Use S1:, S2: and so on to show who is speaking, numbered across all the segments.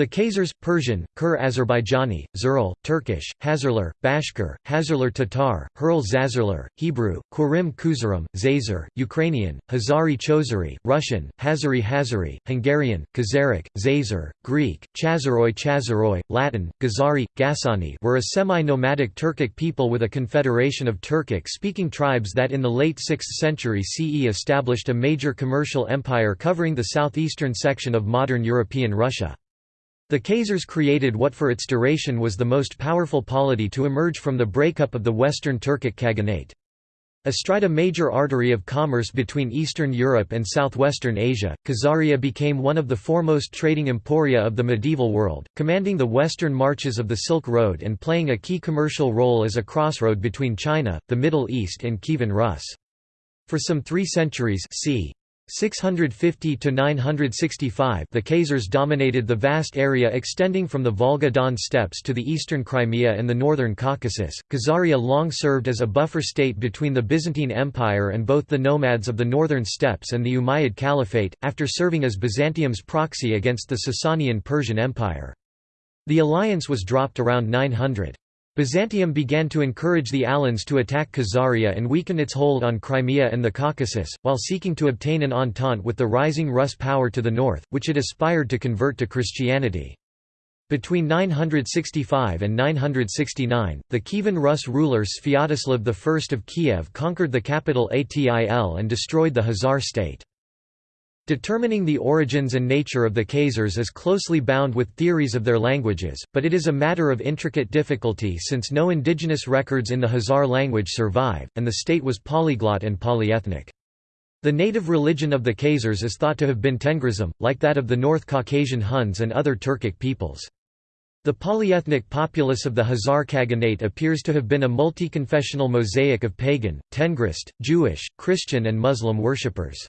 S1: The Khazars, Persian, Kur Azerbaijani, Zuril, Turkish, Hazarlar, Bashkir, Hazarlar Tatar, Hurl Zazarlar, Hebrew, Kurim Kuzarim, Zazer, Ukrainian, Hazari Chozari, Russian, Hazari Hazari, Hungarian, Khazaric, Zazer, Greek, Chazaroi Chazaroi, Latin, Gazari, Gasani were a semi-nomadic Turkic people with a confederation of Turkic-speaking tribes that in the late 6th century CE established a major commercial empire covering the southeastern section of modern European Russia. The Khazars created what for its duration was the most powerful polity to emerge from the breakup of the Western Turkic Khaganate. Astride a major artery of commerce between Eastern Europe and southwestern Asia, Khazaria became one of the foremost trading emporia of the medieval world, commanding the western marches of the Silk Road and playing a key commercial role as a crossroad between China, the Middle East and Kievan Rus. For some three centuries c. 650 to 965 the Khazars dominated the vast area extending from the Volga-Don steppes to the eastern Crimea and the northern Caucasus. Khazaria long served as a buffer state between the Byzantine Empire and both the nomads of the northern steppes and the Umayyad Caliphate, after serving as Byzantium's proxy against the Sasanian Persian Empire. The alliance was dropped around 900. Byzantium began to encourage the Alans to attack Khazaria and weaken its hold on Crimea and the Caucasus, while seeking to obtain an entente with the rising Rus power to the north, which it aspired to convert to Christianity. Between 965 and 969, the Kievan Rus ruler Sviatoslav I of Kiev conquered the capital Atil and destroyed the Khazar state. Determining the origins and nature of the Khazars is closely bound with theories of their languages, but it is a matter of intricate difficulty since no indigenous records in the Khazar language survive, and the state was polyglot and polyethnic. The native religion of the Khazars is thought to have been Tengrism, like that of the North Caucasian Huns and other Turkic peoples. The polyethnic populace of the Khazar Khaganate appears to have been a multi-confessional mosaic of pagan, Tengrist, Jewish, Christian and Muslim worshippers.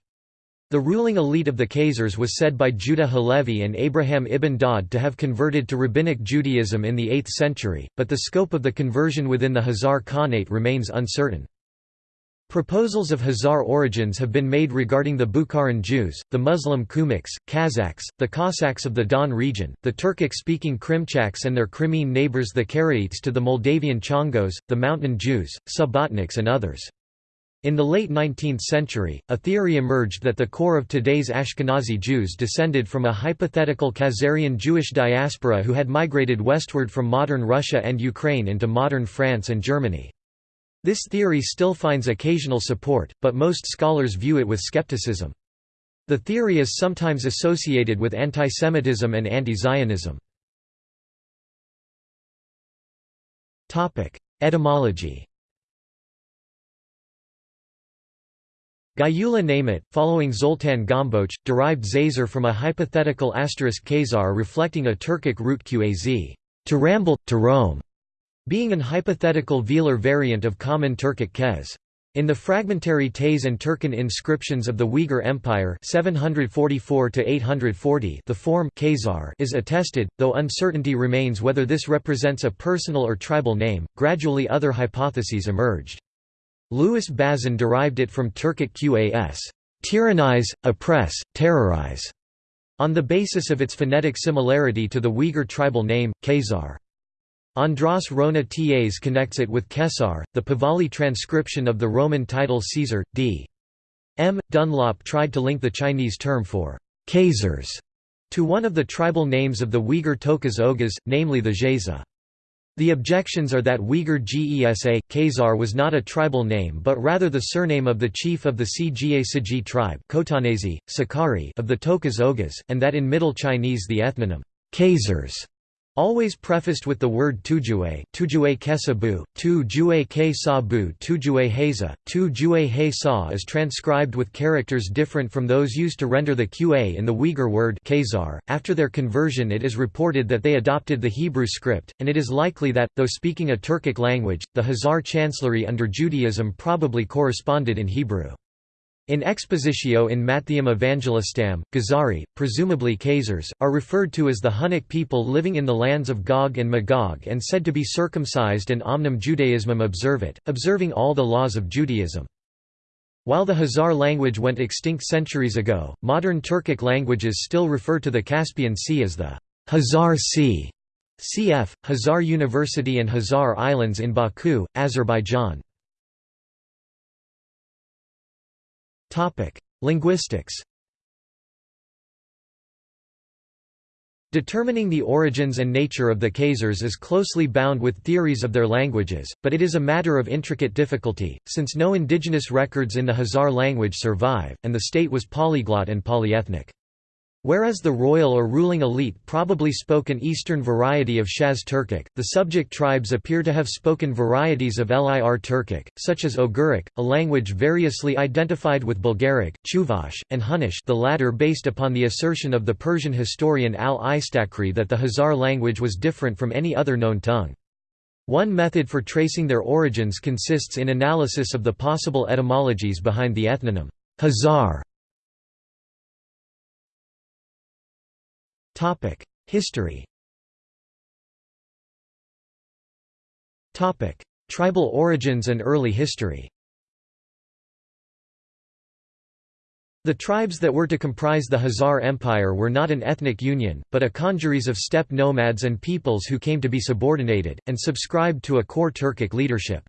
S1: The ruling elite of the Khazars was said by Judah Halevi and Abraham ibn Daud to have converted to Rabbinic Judaism in the 8th century, but the scope of the conversion within the Khazar Khanate remains uncertain. Proposals of Khazar origins have been made regarding the Bukharan Jews, the Muslim Kumyks, Kazakhs, the Cossacks of the Don region, the Turkic-speaking Krimchaks and their Crimean neighbors the Karaites to the Moldavian Csángós, the Mountain Jews, Subbotniks and others. In the late 19th century, a theory emerged that the core of today's Ashkenazi Jews descended from a hypothetical Khazarian Jewish diaspora who had migrated westward from modern Russia and Ukraine into modern France and Germany. This theory still finds occasional support, but most scholars view it with skepticism. The theory is sometimes associated with antisemitism and anti-Zionism. Etymology Gyula Nemeth, following Zoltan Gombocz, derived Zazer from a hypothetical asterisk Khazar reflecting a Turkic root qaz, to ramble, to roam, being an hypothetical velar variant of common Turkic kez. In the fragmentary Tes and Terkhin inscriptions of the Uyghur Empire 744 the form Khazar is attested, though uncertainty remains whether this represents a personal or tribal name. Gradually other hypotheses emerged. Louis Bazin derived it from Turkic qas tyrannize, oppress, terrorize, on the basis of its phonetic similarity to the Uyghur tribal name, Khazar. Andras Rona Tas connects it with Kesar, the Pahlavi transcription of the Roman title Caesar. D. M. Dunlop tried to link the Chinese term for Khazars to one of the tribal names of the Uyghur Toquz Oghuz, namely the Zheza. The objections are that Uyghur Gesa, Khazar was not a tribal name but rather the surname of the chief of the Cga Siji tribe Sakari of the Toquz Oghuz, and that in Middle Chinese the ethnonym, Khazars Always prefaced with the word tujue, tujue kesabu, tu jue ke sabu, tujue jue he sa is transcribed with characters different from those used to render the qa in the Uyghur word Khazar. After their conversion it is reported that they adopted the Hebrew script, and it is likely that, though speaking a Turkic language, the Khazar chancellery under Judaism probably corresponded in Hebrew. In Expositio in Mattheum Evangelistam, Gazari, presumably Khazars, are referred to as the Hunnic people living in the lands of Gog and Magog and said to be circumcised and omnem Judaismum observit, observing all the laws of Judaism. While the Khazar language went extinct centuries ago, modern Turkic languages still refer to the Caspian Sea as the Hazar Sea, cf. Hazar University and Hazar Islands in Baku, Azerbaijan. Linguistics Determining the origins and nature of the Khazars is closely bound with theories of their languages, but it is a matter of intricate difficulty, since no indigenous records in the Khazar language survive, and the state was polyglot and polyethnic. Whereas the royal or ruling elite probably spoke an eastern variety of Shaz Turkic, the subject tribes appear to have spoken varieties of Lir Turkic, such as Oghuric, a language variously identified with Bulgaric, Chuvash, and Hunnish the latter based upon the assertion of the Persian historian al-Istakhri that the Khazar language was different from any other known tongue. One method for tracing their origins consists in analysis of the possible etymologies behind the ethnonym Khazar History. Tribal origins and early history. The tribes that were to comprise the Khazar Empire were not an ethnic union, but a congeries of steppe nomads and peoples who came to be subordinated, and subscribed to a core Turkic leadership.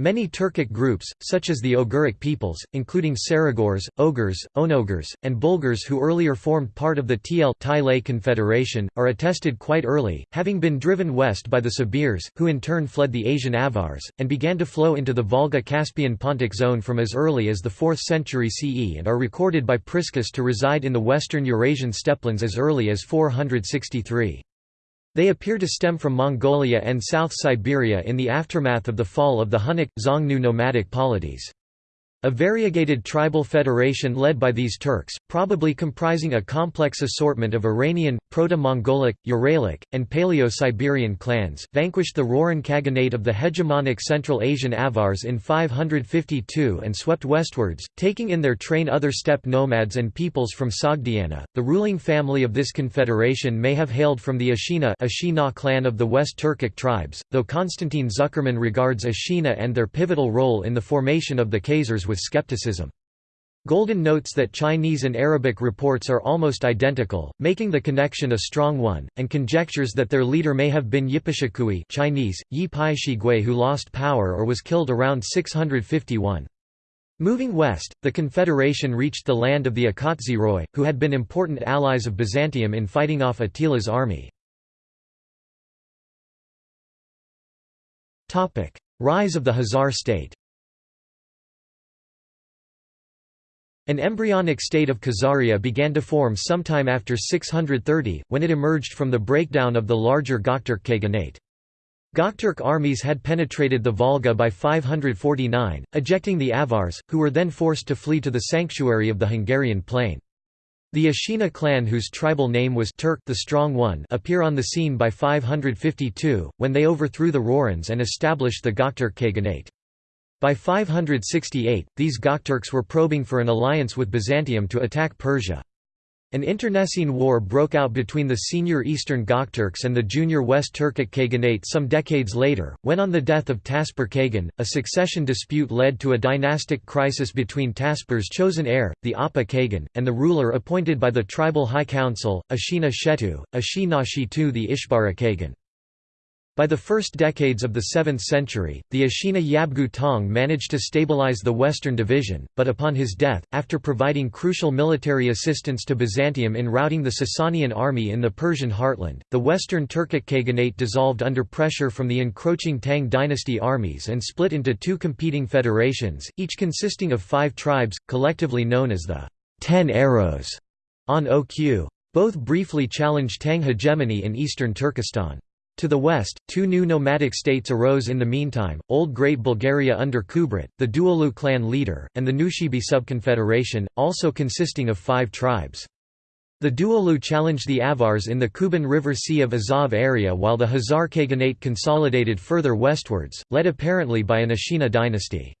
S1: Many Turkic groups, such as the Oghuric peoples, including Saragurs, Ogurs, Onogurs, and Bulgars who earlier formed part of the Tl Confederation, are attested quite early, having been driven west by the Sabirs, who in turn fled the Asian Avars, and began to flow into the Volga-Caspian Pontic zone from as early as the 4th century CE and are recorded by Priscus to reside in the western Eurasian steppelands as early as 463. They appear to stem from Mongolia and South Siberia in the aftermath of the fall of the Hunnic, Xiongnu nomadic polities. A variegated tribal federation led by these Turks, probably comprising a complex assortment of Iranian, Proto-Mongolic, Uralic, and Paleo-Siberian clans, vanquished the Rouran Khaganate of the hegemonic Central Asian Avars in 552 and swept westwards, taking in their train other steppe nomads and peoples from Sogdiana. The ruling family of this confederation may have hailed from the Ashina Ashina clan of the West Turkic tribes, though Konstantin Zuckerman regards Ashina and their pivotal role in the formation of the Khazars with skepticism. Golden notes that Chinese and Arabic reports are almost identical, making the connection a strong one, and conjectures that their leader may have been Yipishikui Chinese, Yi Pai Shigui who lost power or was killed around 651. Moving west, the Confederation reached the land of the Akhatzeroi, who had been important allies of Byzantium in fighting off Attila's army. Rise of the Khazar state An embryonic state of Khazaria began to form sometime after 630, when it emerged from the breakdown of the larger Gokturk Khaganate. Gokturk armies had penetrated the Volga by 549, ejecting the Avars, who were then forced to flee to the sanctuary of the Hungarian plain. The Ashina clan whose tribal name was Turk the Strong One appear on the scene by 552, when they overthrew the Rourans and established the Gokturk Khaganate. By 568, these Gokturks were probing for an alliance with Byzantium to attack Persia. An internecine war broke out between the senior Eastern Gokturks and the junior West Turkic Khaganate some decades later, when on the death of Taspar Khagan, a succession dispute led to a dynastic crisis between Taspar's chosen heir, the Appa Khagan, and the ruler appointed by the tribal high council, Ashina Shetu, Ashi Shitu the Ishbara Khagan. By the first decades of the 7th century, the Ashina Yabgu Tong managed to stabilize the Western Division, but upon his death, after providing crucial military assistance to Byzantium in routing the Sasanian army in the Persian heartland, the Western Turkic Khaganate dissolved under pressure from the encroaching Tang dynasty armies and split into two competing federations, each consisting of five tribes, collectively known as the Ten Arrows on OQ. Both briefly challenged Tang hegemony in eastern Turkestan. To the west, two new nomadic states arose in the meantime, Old Great Bulgaria under Kubrat, the Duolu clan leader, and the Nushibi subconfederation, also consisting of five tribes. The Duolu challenged the Avars in the Kuban River Sea of Azov area while the Khazar Khaganate consolidated further westwards, led apparently by an Ashina dynasty.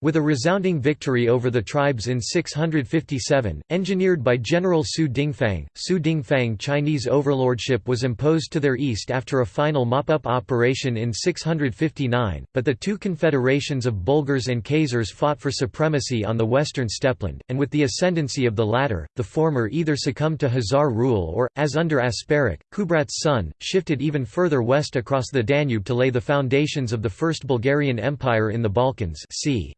S1: With a resounding victory over the tribes in 657, engineered by General Su Dingfang, Su Dingfang Chinese overlordship was imposed to their east after a final mop-up operation in 659, but the two confederations of Bulgars and Khazars fought for supremacy on the western steppeland, and with the ascendancy of the latter, the former either succumbed to Khazar rule or, as under Asparuch, Kubrat's son, shifted even further west across the Danube to lay the foundations of the First Bulgarian Empire in the Balkans c.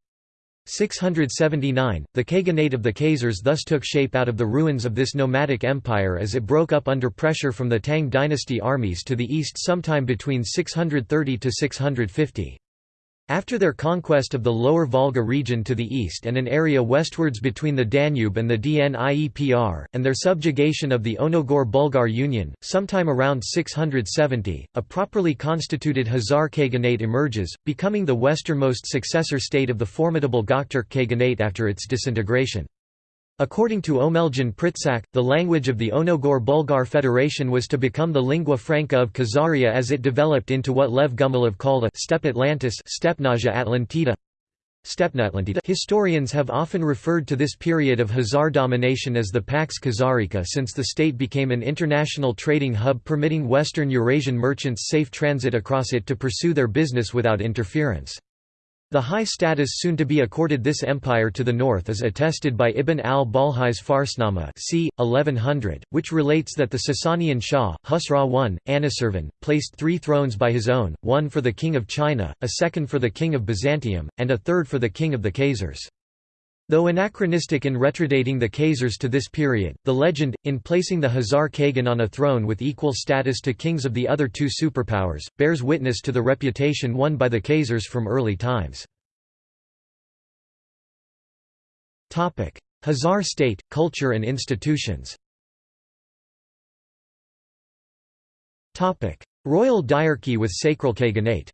S1: 679, the Khaganate of the Khazars thus took shape out of the ruins of this nomadic empire as it broke up under pressure from the Tang dynasty armies to the east sometime between 630 to 650. After their conquest of the lower Volga region to the east and an area westwards between the Danube and the Dniepr, and their subjugation of the Onogur-Bulgar Union, sometime around 670, a properly constituted Khazar Khaganate emerges, becoming the westernmost successor state of the formidable Gokturk Khaganate after its disintegration. According to Omeljan Pritsak, the language of the Onogur-Bulgar Federation was to become the lingua franca of Khazaria as it developed into what Lev Gumilev called a «steppe Atlantis» Stepnaja Atlantida. Historians have often referred to this period of Khazar domination as the Pax Khazarica since the state became an international trading hub permitting Western Eurasian merchants safe transit across it to pursue their business without interference. The high status soon to be accorded this empire to the north is attested by Ibn al-Balkhi's Farsnama c. 1100, which relates that the Sasanian Shah, Husra I, Anushirvan, placed three thrones by his own, one for the king of China, a second for the king of Byzantium, and a third for the king of the Khazars. Though anachronistic in retrodating the Khazars to this period, the legend, in placing the Khazar Khagan on a throne with equal status to kings of the other two superpowers, bears witness to the reputation won by the Khazars from early times. Khazar state, culture and institutions Royal diarchy with sacral Khaganate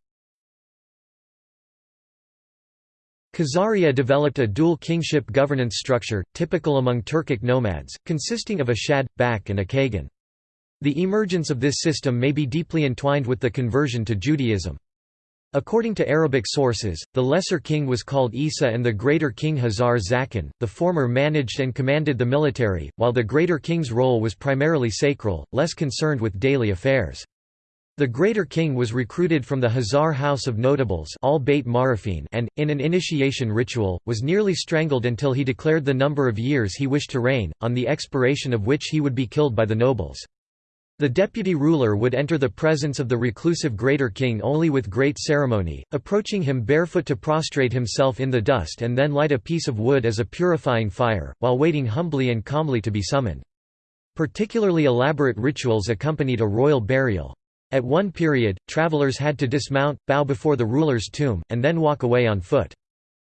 S1: Khazaria developed a dual kingship governance structure, typical among Turkic nomads, consisting of a shad, bak and a Kagan. The emergence of this system may be deeply entwined with the conversion to Judaism. According to Arabic sources, the lesser king was called Isa and the greater king Hazar Zakan, the former managed and commanded the military, while the greater king's role was primarily sacral, less concerned with daily affairs. The Greater King was recruited from the Khazar House of Notables and, in an initiation ritual, was nearly strangled until he declared the number of years he wished to reign, on the expiration of which he would be killed by the nobles. The deputy ruler would enter the presence of the reclusive Greater King only with great ceremony, approaching him barefoot to prostrate himself in the dust and then light a piece of wood as a purifying fire, while waiting humbly and calmly to be summoned. Particularly elaborate rituals accompanied a royal burial. At one period, travelers had to dismount, bow before the ruler's tomb, and then walk away on foot.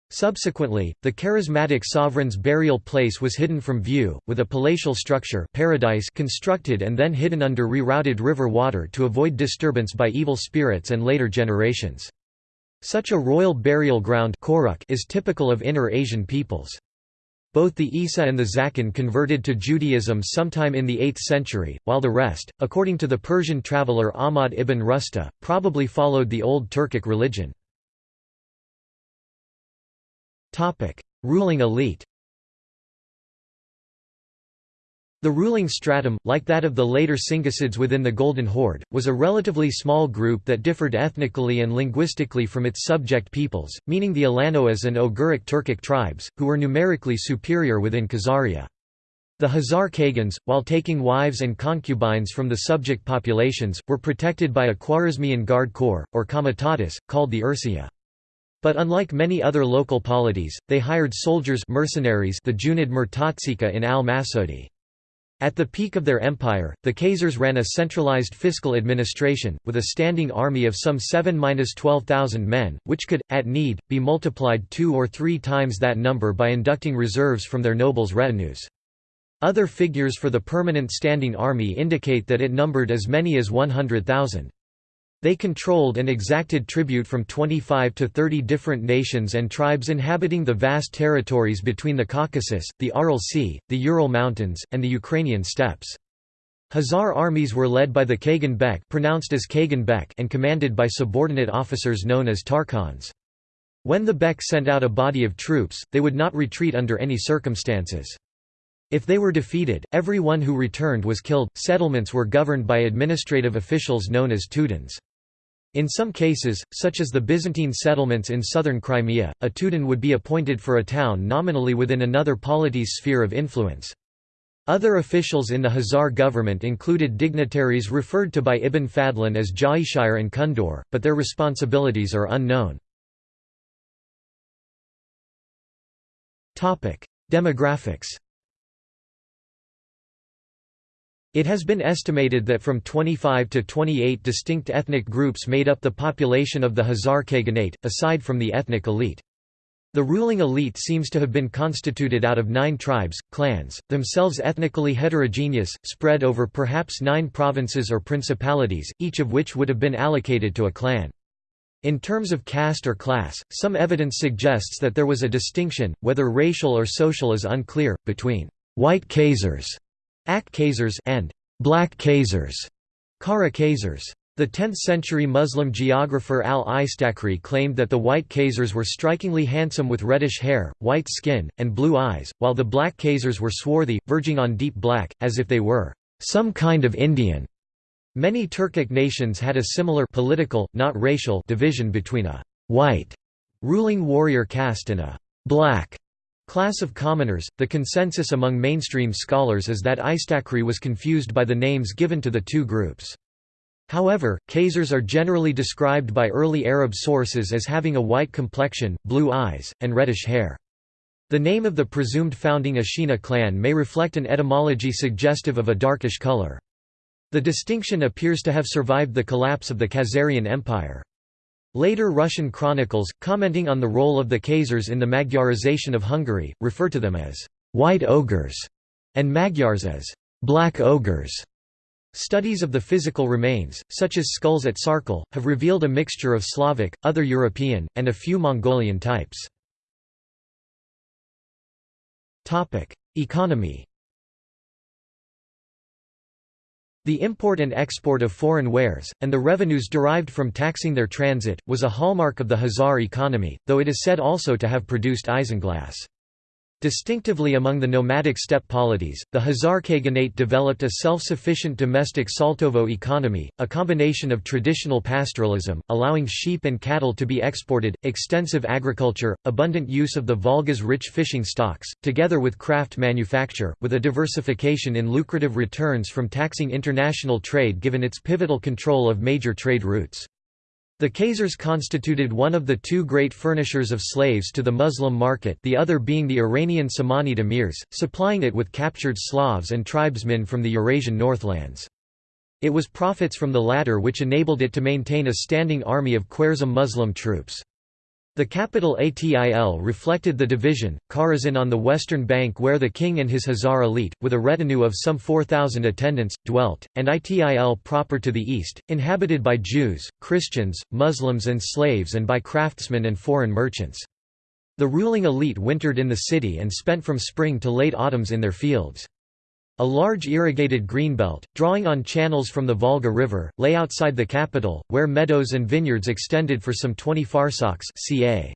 S1: Subsequently, the charismatic sovereign's burial place was hidden from view, with a palatial structure paradise constructed and then hidden under rerouted river water to avoid disturbance by evil spirits and later generations. Such a royal burial ground is typical of Inner Asian peoples. Both the Isa and the Zakin converted to Judaism sometime in the 8th century, while the rest, according to the Persian traveller Ahmad ibn Rusta, probably followed the Old Turkic religion. Ruling elite The ruling stratum, like that of the later Chinggisids within the Golden Horde, was a relatively small group that differed ethnically and linguistically from its subject peoples, meaning the Alanoas and Oghuric Turkic tribes, who were numerically superior within Khazaria. The Khazar Khagans, while taking wives and concubines from the subject populations, were protected by a Khwarezmian guard corps, or comitatus, called the Ursia. But unlike many other local polities, they hired soldiers mercenaries the Junid Murtatsika in al-Masudi. At the peak of their empire, the Khazars ran a centralized fiscal administration, with a standing army of some 7–12,000 men, which could, at need, be multiplied two or three times that number by inducting reserves from their nobles' retinues. Other figures for the permanent standing army indicate that it numbered as many as 100,000. They controlled and exacted tribute from 25 to 30 different nations and tribes inhabiting the vast territories between the Caucasus, the Aral Sea, the Ural Mountains, and the Ukrainian steppes. Khazar armies were led by the Kagan Bek pronounced as Kagan Bek and commanded by subordinate officers known as Tarkhans. When the Bek sent out a body of troops, they would not retreat under any circumstances. If they were defeated, everyone who returned was killed. Settlements were governed by administrative officials known as tuduns. In some cases, such as the Byzantine settlements in southern Crimea, a tudun would be appointed for a town nominally within another polity's sphere of influence. Other officials in the Khazar government included dignitaries referred to by Ibn Fadlan as Jaishire and Kundor, but their responsibilities are unknown. Demographics It has been estimated that from 25 to 28 distinct ethnic groups made up the population of the Khazar Khaganate, aside from the ethnic elite. The ruling elite seems to have been constituted out of nine tribes, clans, themselves ethnically heterogeneous, spread over perhaps nine provinces or principalities, each of which would have been allocated to a clan. In terms of caste or class, some evidence suggests that there was a distinction, whether racial or social is unclear, between white Khazars Ak Khazars and Black Khazars, Kara Khazars. The 10th-century Muslim geographer al-Istakhri claimed that the white Khazars were strikingly handsome with reddish hair, white skin, and blue eyes, while the black Khazars were swarthy, verging on deep black, as if they were some kind of Indian. Many Turkic nations had a similar political, not racial, division between a white ruling warrior caste and a black Class of commoners, the consensus among mainstream scholars is that Istakhri was confused by the names given to the two groups. However, Khazars are generally described by early Arab sources as having a white complexion, blue eyes, and reddish hair. The name of the presumed founding Ashina clan may reflect an etymology suggestive of a darkish color. The distinction appears to have survived the collapse of the Khazarian Empire. Later Russian chronicles, commenting on the role of the Khazars in the Magyarization of Hungary, refer to them as «white ogres» and Magyars as «black ogres». Studies of the physical remains, such as skulls at Sarkel, have revealed a mixture of Slavic, other European, and a few Mongolian types. Economy The import and export of foreign wares, and the revenues derived from taxing their transit, was a hallmark of the Khazar economy, though it is said also to have produced isinglass. Distinctively among the nomadic steppe polities, the Khazar Khaganate developed a self-sufficient domestic Saltovo economy, a combination of traditional pastoralism, allowing sheep and cattle to be exported, extensive agriculture, abundant use of the Volga's rich fishing stocks, together with craft manufacture, with a diversification in lucrative returns from taxing international trade given its pivotal control of major trade routes. The Khazars constituted one of the two great furnishers of slaves to the Muslim market the other being the Iranian Samanid emirs, supplying it with captured Slavs and tribesmen from the Eurasian northlands. It was profits from the latter which enabled it to maintain a standing army of Khwarezm Muslim troops. The capital Atil reflected the division, Khazaran on the western bank where the king and his Khazar elite, with a retinue of some 4,000 attendants, dwelt, and Itil proper to the east, inhabited by Jews, Christians, Muslims and slaves and by craftsmen and foreign merchants. The ruling elite wintered in the city and spent from spring to late autumns in their fields. A large irrigated greenbelt, drawing on channels from the Volga River, lay outside the capital, where meadows and vineyards extended for some 20 farsakhs ca.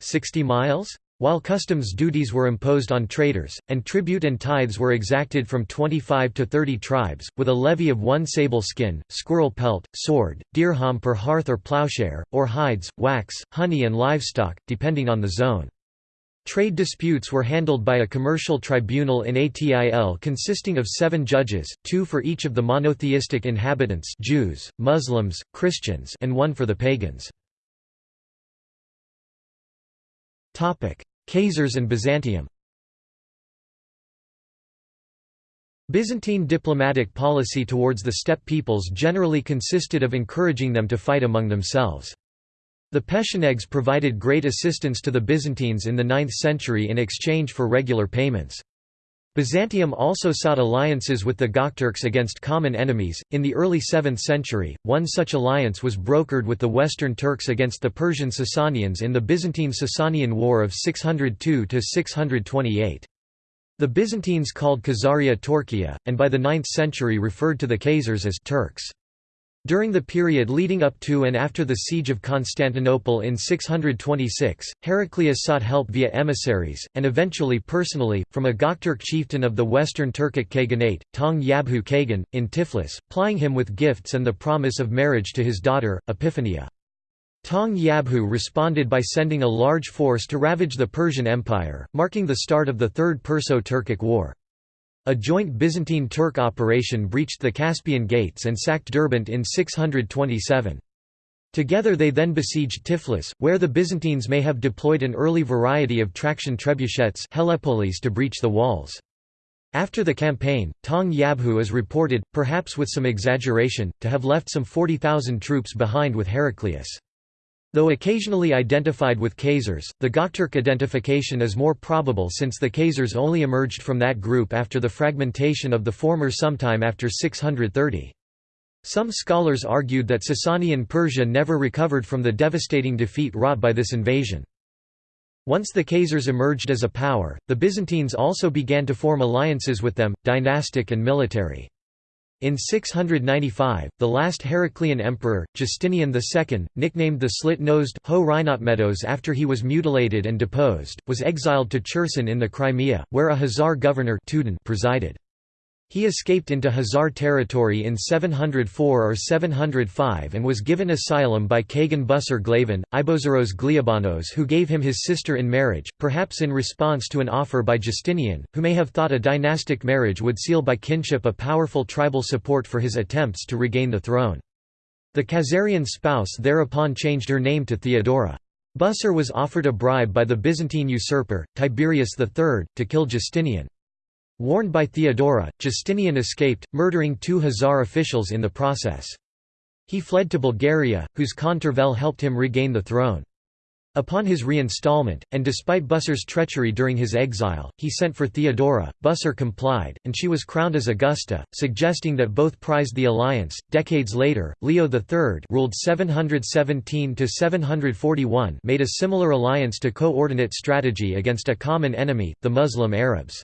S1: 60 miles? While customs duties were imposed on traders, and tribute and tithes were exacted from 25 to 30 tribes, with a levy of one sable skin, squirrel pelt, sword, dirham per hearth or plowshare, or hides, wax, honey and livestock, depending on the zone. Trade disputes were handled by a commercial tribunal in Atil consisting of seven judges, two for each of the monotheistic inhabitants Jews, Muslims, Christians and one for the pagans. Khazars and Byzantium Byzantine diplomatic policy towards the steppe peoples generally consisted of encouraging them to fight among themselves. The Pechenegs provided great assistance to the Byzantines in the 9th century in exchange for regular payments. Byzantium also sought alliances with the Gokturks against common enemies. In the early 7th century, one such alliance was brokered with the Western Turks against the Persian Sasanians in the Byzantine Sasanian War of 602 628. The Byzantines called Khazaria Turkiya, and by the 9th century referred to the Khazars as Turks. During the period leading up to and after the siege of Constantinople in 626, Heraclius sought help via emissaries, and eventually personally, from a Gokturk chieftain of the western Turkic Khaganate, Tong Yabghu Khagan, in Tiflis, plying him with gifts and the promise of marriage to his daughter, Epiphania. Tong Yabghu responded by sending a large force to ravage the Persian Empire, marking the start of the Third Perso-Turkic War. A joint Byzantine-Turk operation breached the Caspian Gates and sacked Derbent in 627. Together they then besieged Tiflis, where the Byzantines may have deployed an early variety of traction trebuchets to breach the walls. After the campaign, Tong Yabghu is reported, perhaps with some exaggeration, to have left some 40,000 troops behind with Heraclius. Though occasionally identified with Khazars, the Gokturk identification is more probable since the Khazars only emerged from that group after the fragmentation of the former sometime after 630. Some scholars argued that Sasanian Persia never recovered from the devastating defeat wrought by this invasion. Once the Khazars emerged as a power, the Byzantines also began to form alliances with them, dynastic and military. In 695, the last Heraclean emperor, Justinian II, nicknamed the slit-nosed Ho after he was mutilated and deposed, was exiled to Cherson in the Crimea, where a Khazar governor presided. He escaped into Khazar territory in 704 or 705 and was given asylum by Kagan Busser Glavan, Ibozaros Gliabanos who gave him his sister in marriage, perhaps in response to an offer by Justinian, who may have thought a dynastic marriage would seal by kinship a powerful tribal support for his attempts to regain the throne. The Khazarian spouse thereupon changed her name to Theodora. Busser was offered a bribe by the Byzantine usurper, Tiberius III, to kill Justinian. Warned by Theodora, Justinian escaped, murdering two Khazar officials in the process. He fled to Bulgaria, whose Khan Tervel helped him regain the throne. Upon his reinstallment, and despite Busser's treachery during his exile, he sent for Theodora. Busser complied, and she was crowned as Augusta, suggesting that both prized the alliance. Decades later, Leo III, ruled 717 to 741, made a similar alliance to coordinate strategy against a common enemy, the Muslim Arabs.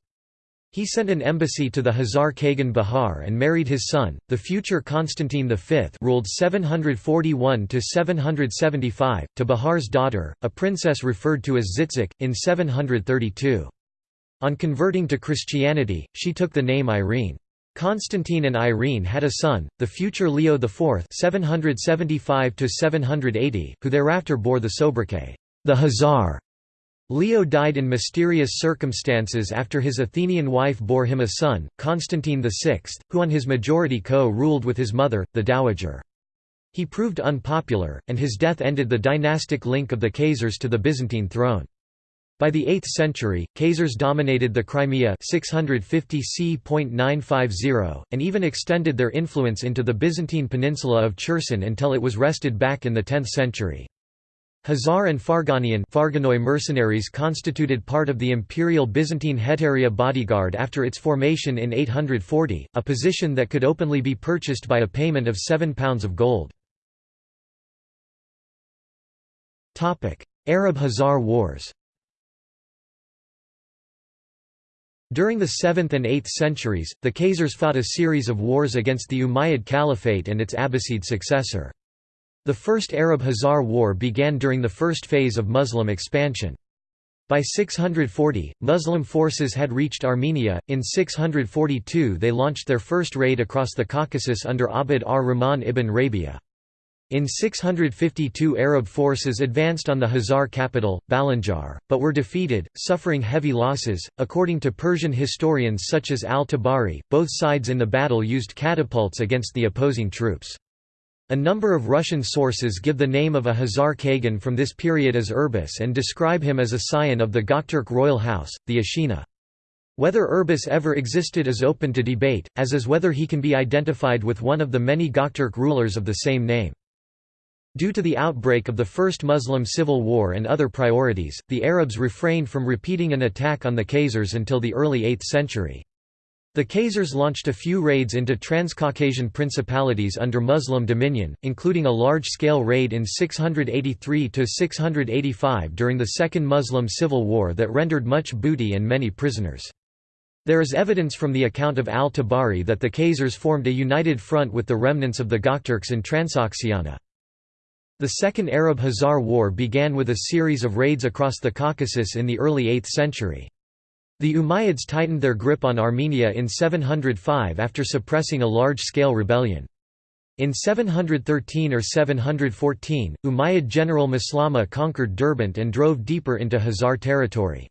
S1: He sent an embassy to the Khazar Khagan Bahar and married his son, the future Constantine V ruled 741–775, to Bahar's daughter, a princess referred to as Zitzik, in 732. On converting to Christianity, she took the name Irene. Constantine and Irene had a son, the future Leo IV 775 who thereafter bore the sobriquet, the Khazar. Leo died in mysterious circumstances after his Athenian wife bore him a son, Constantine VI, who on his majority co-ruled with his mother, the Dowager. He proved unpopular, and his death ended the dynastic link of the Khazars to the Byzantine throne. By the 8th century, Khazars dominated the Crimea 650 c.950, and even extended their influence into the Byzantine peninsula of Cherson until it was wrested back in the 10th century. Khazar and Farganian Farganoi mercenaries constituted part of the imperial Byzantine Hetaria bodyguard after its formation in 840, a position that could openly be purchased by a payment of £7 of gold. Arab Khazar Wars During the 7th and 8th centuries, the Khazars fought a series of wars against the Umayyad Caliphate and its Abbasid successor. The First Arab-Khazar War began during the first phase of Muslim expansion. By 640, Muslim forces had reached Armenia. In 642, they launched their first raid across the Caucasus under Abd ar-Rahman ibn Rabia. In 652 Arab forces advanced on the Khazar capital, Balanjar, but were defeated, suffering heavy losses. According to Persian historians such as al-Tabari, both sides in the battle used catapults against the opposing troops. A number of Russian sources give the name of a Khazar Kagan from this period as Urbis and describe him as a scion of the Gokturk royal house, the Ashina. Whether Urbis ever existed is open to debate, as is whether he can be identified with one of the many Gokturk rulers of the same name. Due to the outbreak of the First Muslim Civil War and other priorities, the Arabs refrained from repeating an attack on the Khazars until the early 8th century. The Khazars launched a few raids into Transcaucasian principalities under Muslim dominion, including a large-scale raid in 683–685 during the Second Muslim Civil War that rendered much booty and many prisoners. There is evidence from the account of al-Tabari that the Khazars formed a united front with the remnants of the Gokturks in Transoxiana. The Second Arab-Khazar War began with a series of raids across the Caucasus in the early 8th century. The Umayyads tightened their grip on Armenia in 705 after suppressing a large-scale rebellion. In 713 or 714, Umayyad general Maslama conquered Derbent and drove deeper into Khazar territory.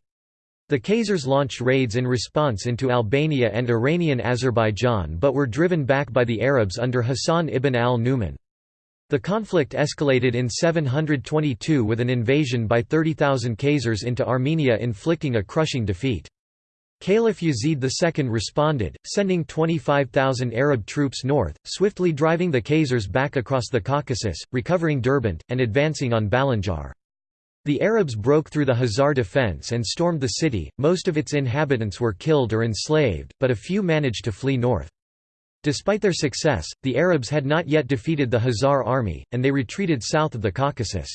S1: The Khazars launched raids in response into Albania and Iranian Azerbaijan but were driven back by the Arabs under Hassan ibn al-Numan. The conflict escalated in 722 with an invasion by 30,000 Khazars into Armenia inflicting a crushing defeat. Caliph Yazid II responded, sending 25,000 Arab troops north, swiftly driving the Khazars back across the Caucasus, recovering Derbent, and advancing on Balanjar. The Arabs broke through the Khazar defense and stormed the city, most of its inhabitants were killed or enslaved, but a few managed to flee north. Despite their success, the Arabs had not yet defeated the Khazar army, and they retreated south of the Caucasus.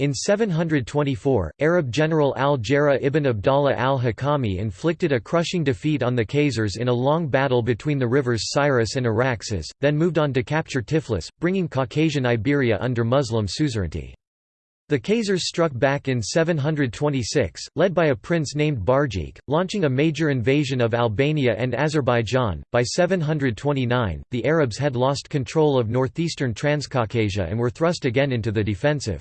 S1: In 724, Arab general al-Jara ibn Abdallah al-Hakami inflicted a crushing defeat on the Khazars in a long battle between the rivers Cyrus and Araxes, then moved on to capture Tiflis, bringing Caucasian Iberia under Muslim suzerainty. The Khazars struck back in 726, led by a prince named Barjik, launching a major invasion of Albania and Azerbaijan. By 729, the Arabs had lost control of northeastern Transcaucasia and were thrust again into the defensive.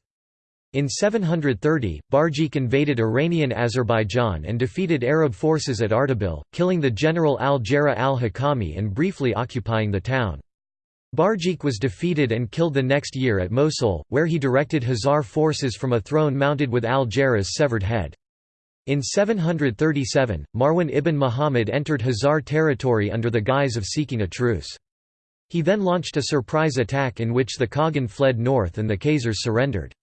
S1: In 730, Barjik invaded Iranian Azerbaijan and defeated Arab forces at Ardabil, killing the general al-Jara al-Hakami and briefly occupying the town. Barjik was defeated and killed the next year at Mosul, where he directed Khazar forces from a throne mounted with al-Jara's severed head. In 737, Marwan ibn Muhammad entered Khazar territory under the guise of seeking a truce. He then launched a surprise attack in which the Khagan fled north and the Khazars surrendered.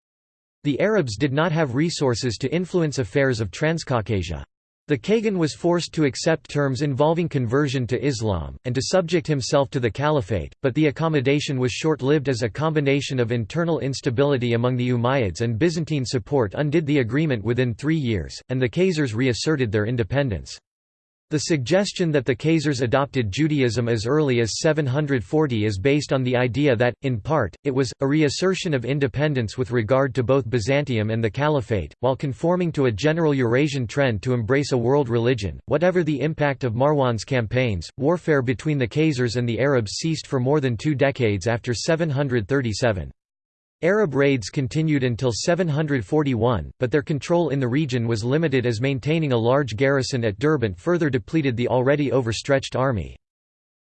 S1: The Arabs did not have resources to influence affairs of Transcaucasia. The Kagan was forced to accept terms involving conversion to Islam, and to subject himself to the caliphate, but the accommodation was short-lived as a combination of internal instability among the Umayyads and Byzantine support undid the agreement within three years, and the Khazars reasserted their independence. The suggestion that the Khazars adopted Judaism as early as 740 is based on the idea that, in part, it was, a reassertion of independence with regard to both Byzantium and the Caliphate, while conforming to a general Eurasian trend to embrace a world religion. Whatever the impact of Marwan's campaigns, warfare between the Khazars and the Arabs ceased for more than two decades after 737. Arab raids continued until 741, but their control in the region was limited as maintaining a large garrison at Derbent further depleted the already overstretched army.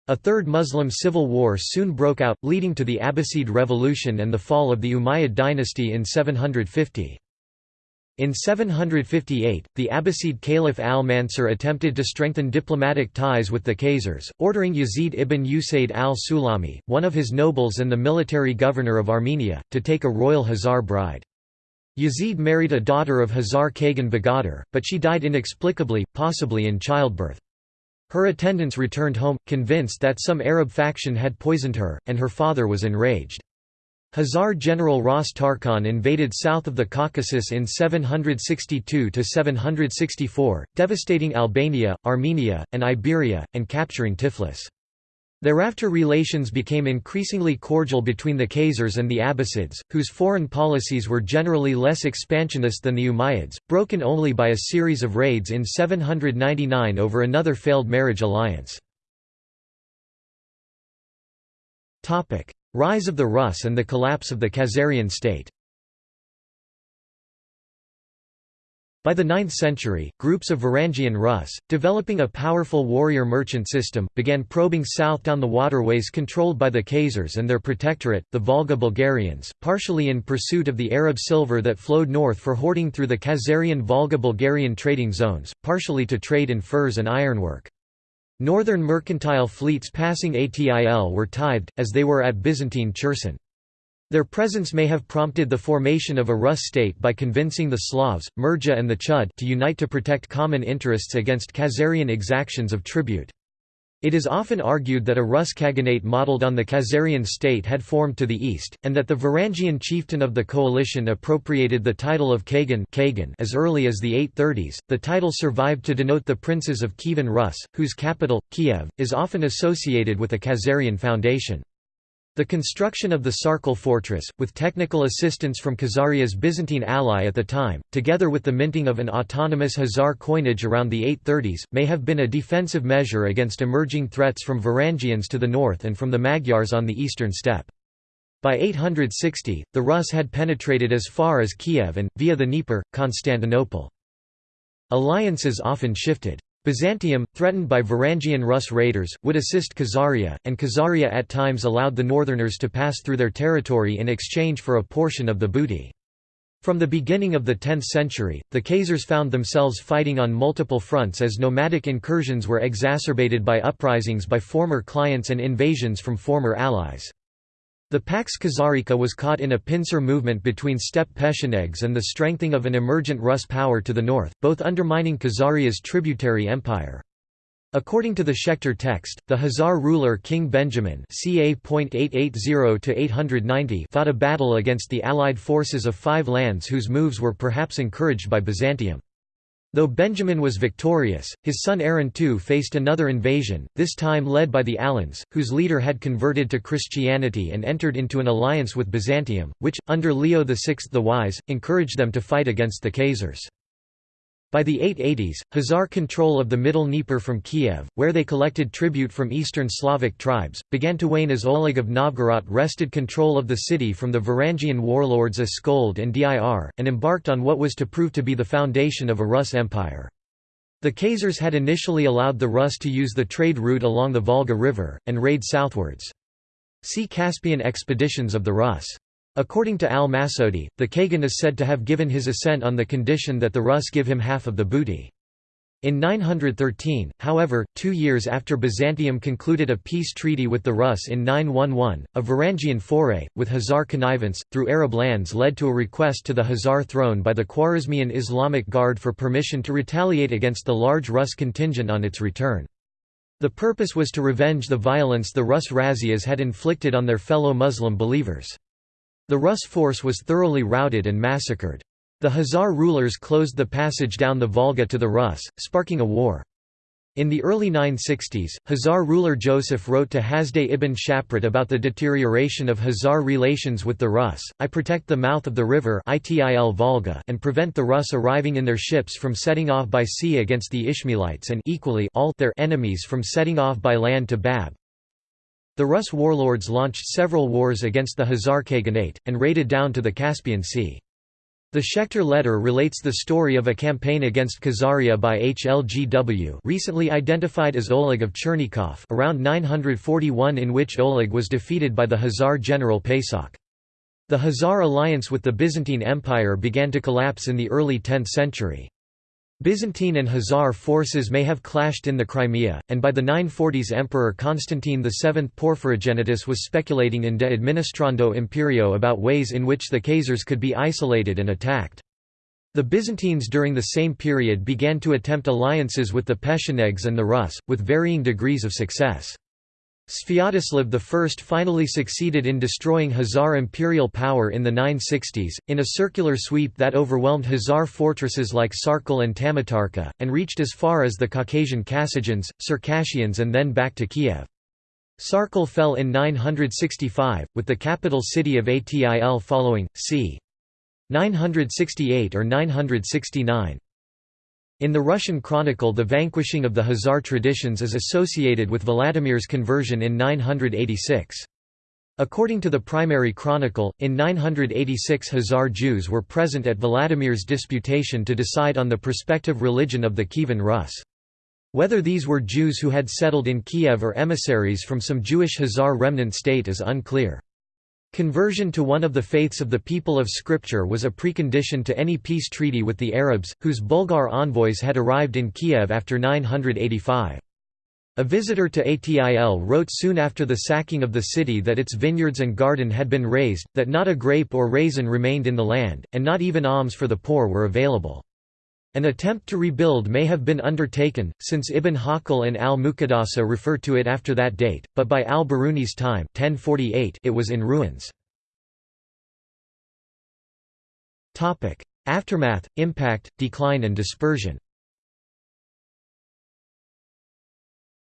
S1: A third Muslim civil war soon broke out, leading to the Abbasid Revolution and the fall of the Umayyad dynasty in 750. In 758, the Abbasid Caliph al-Mansur attempted to strengthen diplomatic ties with the Khazars, ordering Yazid ibn Usaid al-Sulami, one of his nobles and the military governor of Armenia, to take a royal Khazar bride. Yazid married a daughter of Khazar Khagan Bagadr, but she died inexplicably, possibly in childbirth. Her attendants returned home, convinced that some Arab faction had poisoned her, and her father was enraged. Khazar general Ras Tarkhan invaded south of the Caucasus in 762–764, devastating Albania, Armenia, and Iberia, and capturing Tiflis. Thereafter relations became increasingly cordial between the Khazars and the Abbasids, whose foreign policies were generally less expansionist than the Umayyads, broken only by a series of raids in 799 over another failed marriage alliance. Rise of the Rus and the collapse of the Khazarian state By the 9th century, groups of Varangian Rus, developing a powerful warrior merchant system, began probing south down the waterways controlled by the Khazars and their protectorate, the Volga Bulgarians, partially in pursuit of the Arab silver that flowed north for hoarding through the Khazarian Volga-Bulgarian trading zones, partially to trade in furs and ironwork. Northern mercantile fleets passing Atil were tithed, as they were at Byzantine Cherson. Their presence may have prompted the formation of a Rus state by convincing the Slavs, Murja and the Chud to unite to protect common interests against Khazarian exactions of tribute. It is often argued that a Rus Khaganate modeled on the Khazarian state had formed to the east, and that the Varangian chieftain of the coalition appropriated the title of Kagan as early as the 830s. The title survived to denote the princes of Kievan Rus, whose capital, Kiev, is often associated with a Khazarian foundation. The construction of the Sarkel fortress, with technical assistance from Khazaria's Byzantine ally at the time, together with the minting of an autonomous Khazar coinage around the 830s, may have been a defensive measure against emerging threats from Varangians to the north and from the Magyars on the eastern steppe. By 860, the Rus had penetrated as far as Kiev and, via the Dnieper, Constantinople. Alliances often shifted. Byzantium, threatened by Varangian Rus raiders, would assist Khazaria, and Khazaria at times allowed the northerners to pass through their territory in exchange for a portion of the booty. From the beginning of the 10th century, the Khazars found themselves fighting on multiple fronts as nomadic incursions were exacerbated by uprisings by former clients and invasions from former allies. The Pax Khazarica was caught in a pincer movement between steppe Pechenegs and the strengthening of an emergent Rus power to the north, both undermining Khazaria's tributary empire. According to the Schechter text, the Khazar ruler King Benjamin ca. fought a battle against the allied forces of five lands whose moves were perhaps encouraged by Byzantium. Though Benjamin was victorious, his son Aaron too faced another invasion, this time led by the Alans, whose leader had converted to Christianity and entered into an alliance with Byzantium, which, under Leo VI the Wise, encouraged them to fight against the Khazars. By the 880s, Khazar control of the Middle Dnieper from Kiev, where they collected tribute from Eastern Slavic tribes, began to wane as Oleg of Novgorod wrested control of the city from the Varangian warlords Askold and Dir, and embarked on what was to prove to be the foundation of a Rus empire. The Khazars had initially allowed the Rus to use the trade route along the Volga River, and raid southwards. See Caspian expeditions of the Rus. According to al-Masudi, the Kagan is said to have given his assent on the condition that the Rus give him half of the booty. In 913, however, two years after Byzantium concluded a peace treaty with the Rus in 911, a Varangian foray, with Khazar connivance, through Arab lands led to a request to the Khazar throne by the Khwarezmian Islamic Guard for permission to retaliate against the large Rus contingent on its return. The purpose was to revenge the violence the Rus razzias had inflicted on their fellow Muslim believers. The Rus force was thoroughly routed and massacred. The Khazar rulers closed the passage down the Volga to the Rus, sparking a war. In the early 960s, Khazar ruler Joseph wrote to Hasdai ibn Shaprut about the deterioration of Khazar relations with the Rus, I protect the mouth of the river Volga and prevent the Rus arriving in their ships from setting off by sea against the Ishmaelites and equally all their enemies from setting off by land to Bab. The Rus warlords launched several wars against the Khazar Khaganate, and raided down to the Caspian Sea. The Schechter letter relates the story of a campaign against Khazaria by HLGW recently identified as Oleg of Chernigov around 941 in which Oleg was defeated by the Khazar general Pesakh. The Khazar alliance with the Byzantine Empire began to collapse in the early 10th century. Byzantine and Khazar forces may have clashed in the Crimea, and by the 940s Emperor Constantine VII Porphyrogenitus was speculating in De Administrando Imperio about ways in which the Khazars could be isolated and attacked. The Byzantines during the same period began to attempt alliances with the Pechenegs and the Rus, with varying degrees of success. Sviatoslav I finally succeeded in destroying Khazar imperial power in the 960s, in a circular sweep that overwhelmed Khazar fortresses like Sarkel and Tamatarkha, and reached as far as the Caucasian Kasachans, Circassians and then back to Kiev. Sarkel fell in 965, with the capital city of Atil following, c. 968 or 969. In the Russian chronicle the vanquishing of the Khazar traditions is associated with Vladimir's conversion in 986. According to the primary chronicle, in 986 Khazar Jews were present at Vladimir's disputation to decide on the prospective religion of the Kievan Rus. Whether these were Jews who had settled in Kiev or emissaries from some Jewish Khazar remnant state is unclear. Conversion to one of the faiths of the people of Scripture was a precondition to any peace treaty with the Arabs, whose Bulgar envoys had arrived in Kiev after 985. A visitor to Atil wrote soon after the sacking of the city that its vineyards and garden had been razed, that not a grape or raisin remained in the land, and not even alms for the poor were available. An attempt to rebuild may have been undertaken, since Ibn Hawqal and al-Muqaddasi refer to it after that date, but by al-Biruni's time 1048 it was in ruins. Aftermath, impact, decline and dispersion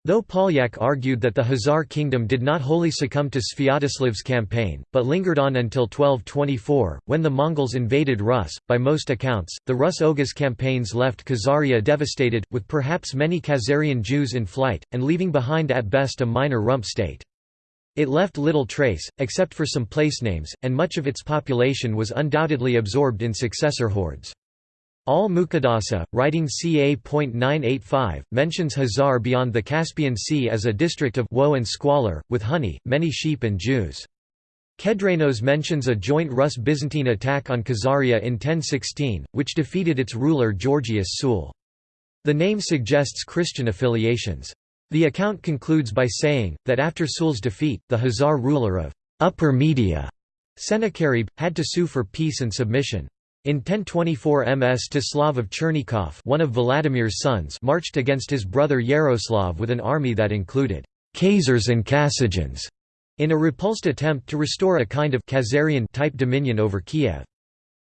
S1: Though Polyak argued that the Khazar kingdom did not wholly succumb to Sviatoslav's campaign, but lingered on until 1224, when the Mongols invaded Rus, by most accounts, the Rus-Oghuz campaigns left Khazaria devastated, with perhaps many Khazarian Jews in flight, and leaving behind at best a minor rump state. It left little trace, except for some place names, and much of its population was undoubtedly absorbed in successor hordes. Al-Muqaddasi, writing ca.985, mentions Khazar beyond the Caspian Sea as a district of woe and squalor, with honey, many sheep and Jews. Kedrenos mentions a joint Rus-Byzantine attack on Khazaria in 1016, which defeated its ruler Georgius Sul. The name suggests Christian affiliations. The account concludes by saying, that after Sul's defeat, the Khazar ruler of Upper Media, Sennacherib, had to sue for peace and submission. In 1024 Mstislav of Chernigov one of Vladimir's sons marched against his brother Yaroslav with an army that included Khazars and Kasachans in a repulsed attempt to restore a kind of Khazarian type dominion over Kiev.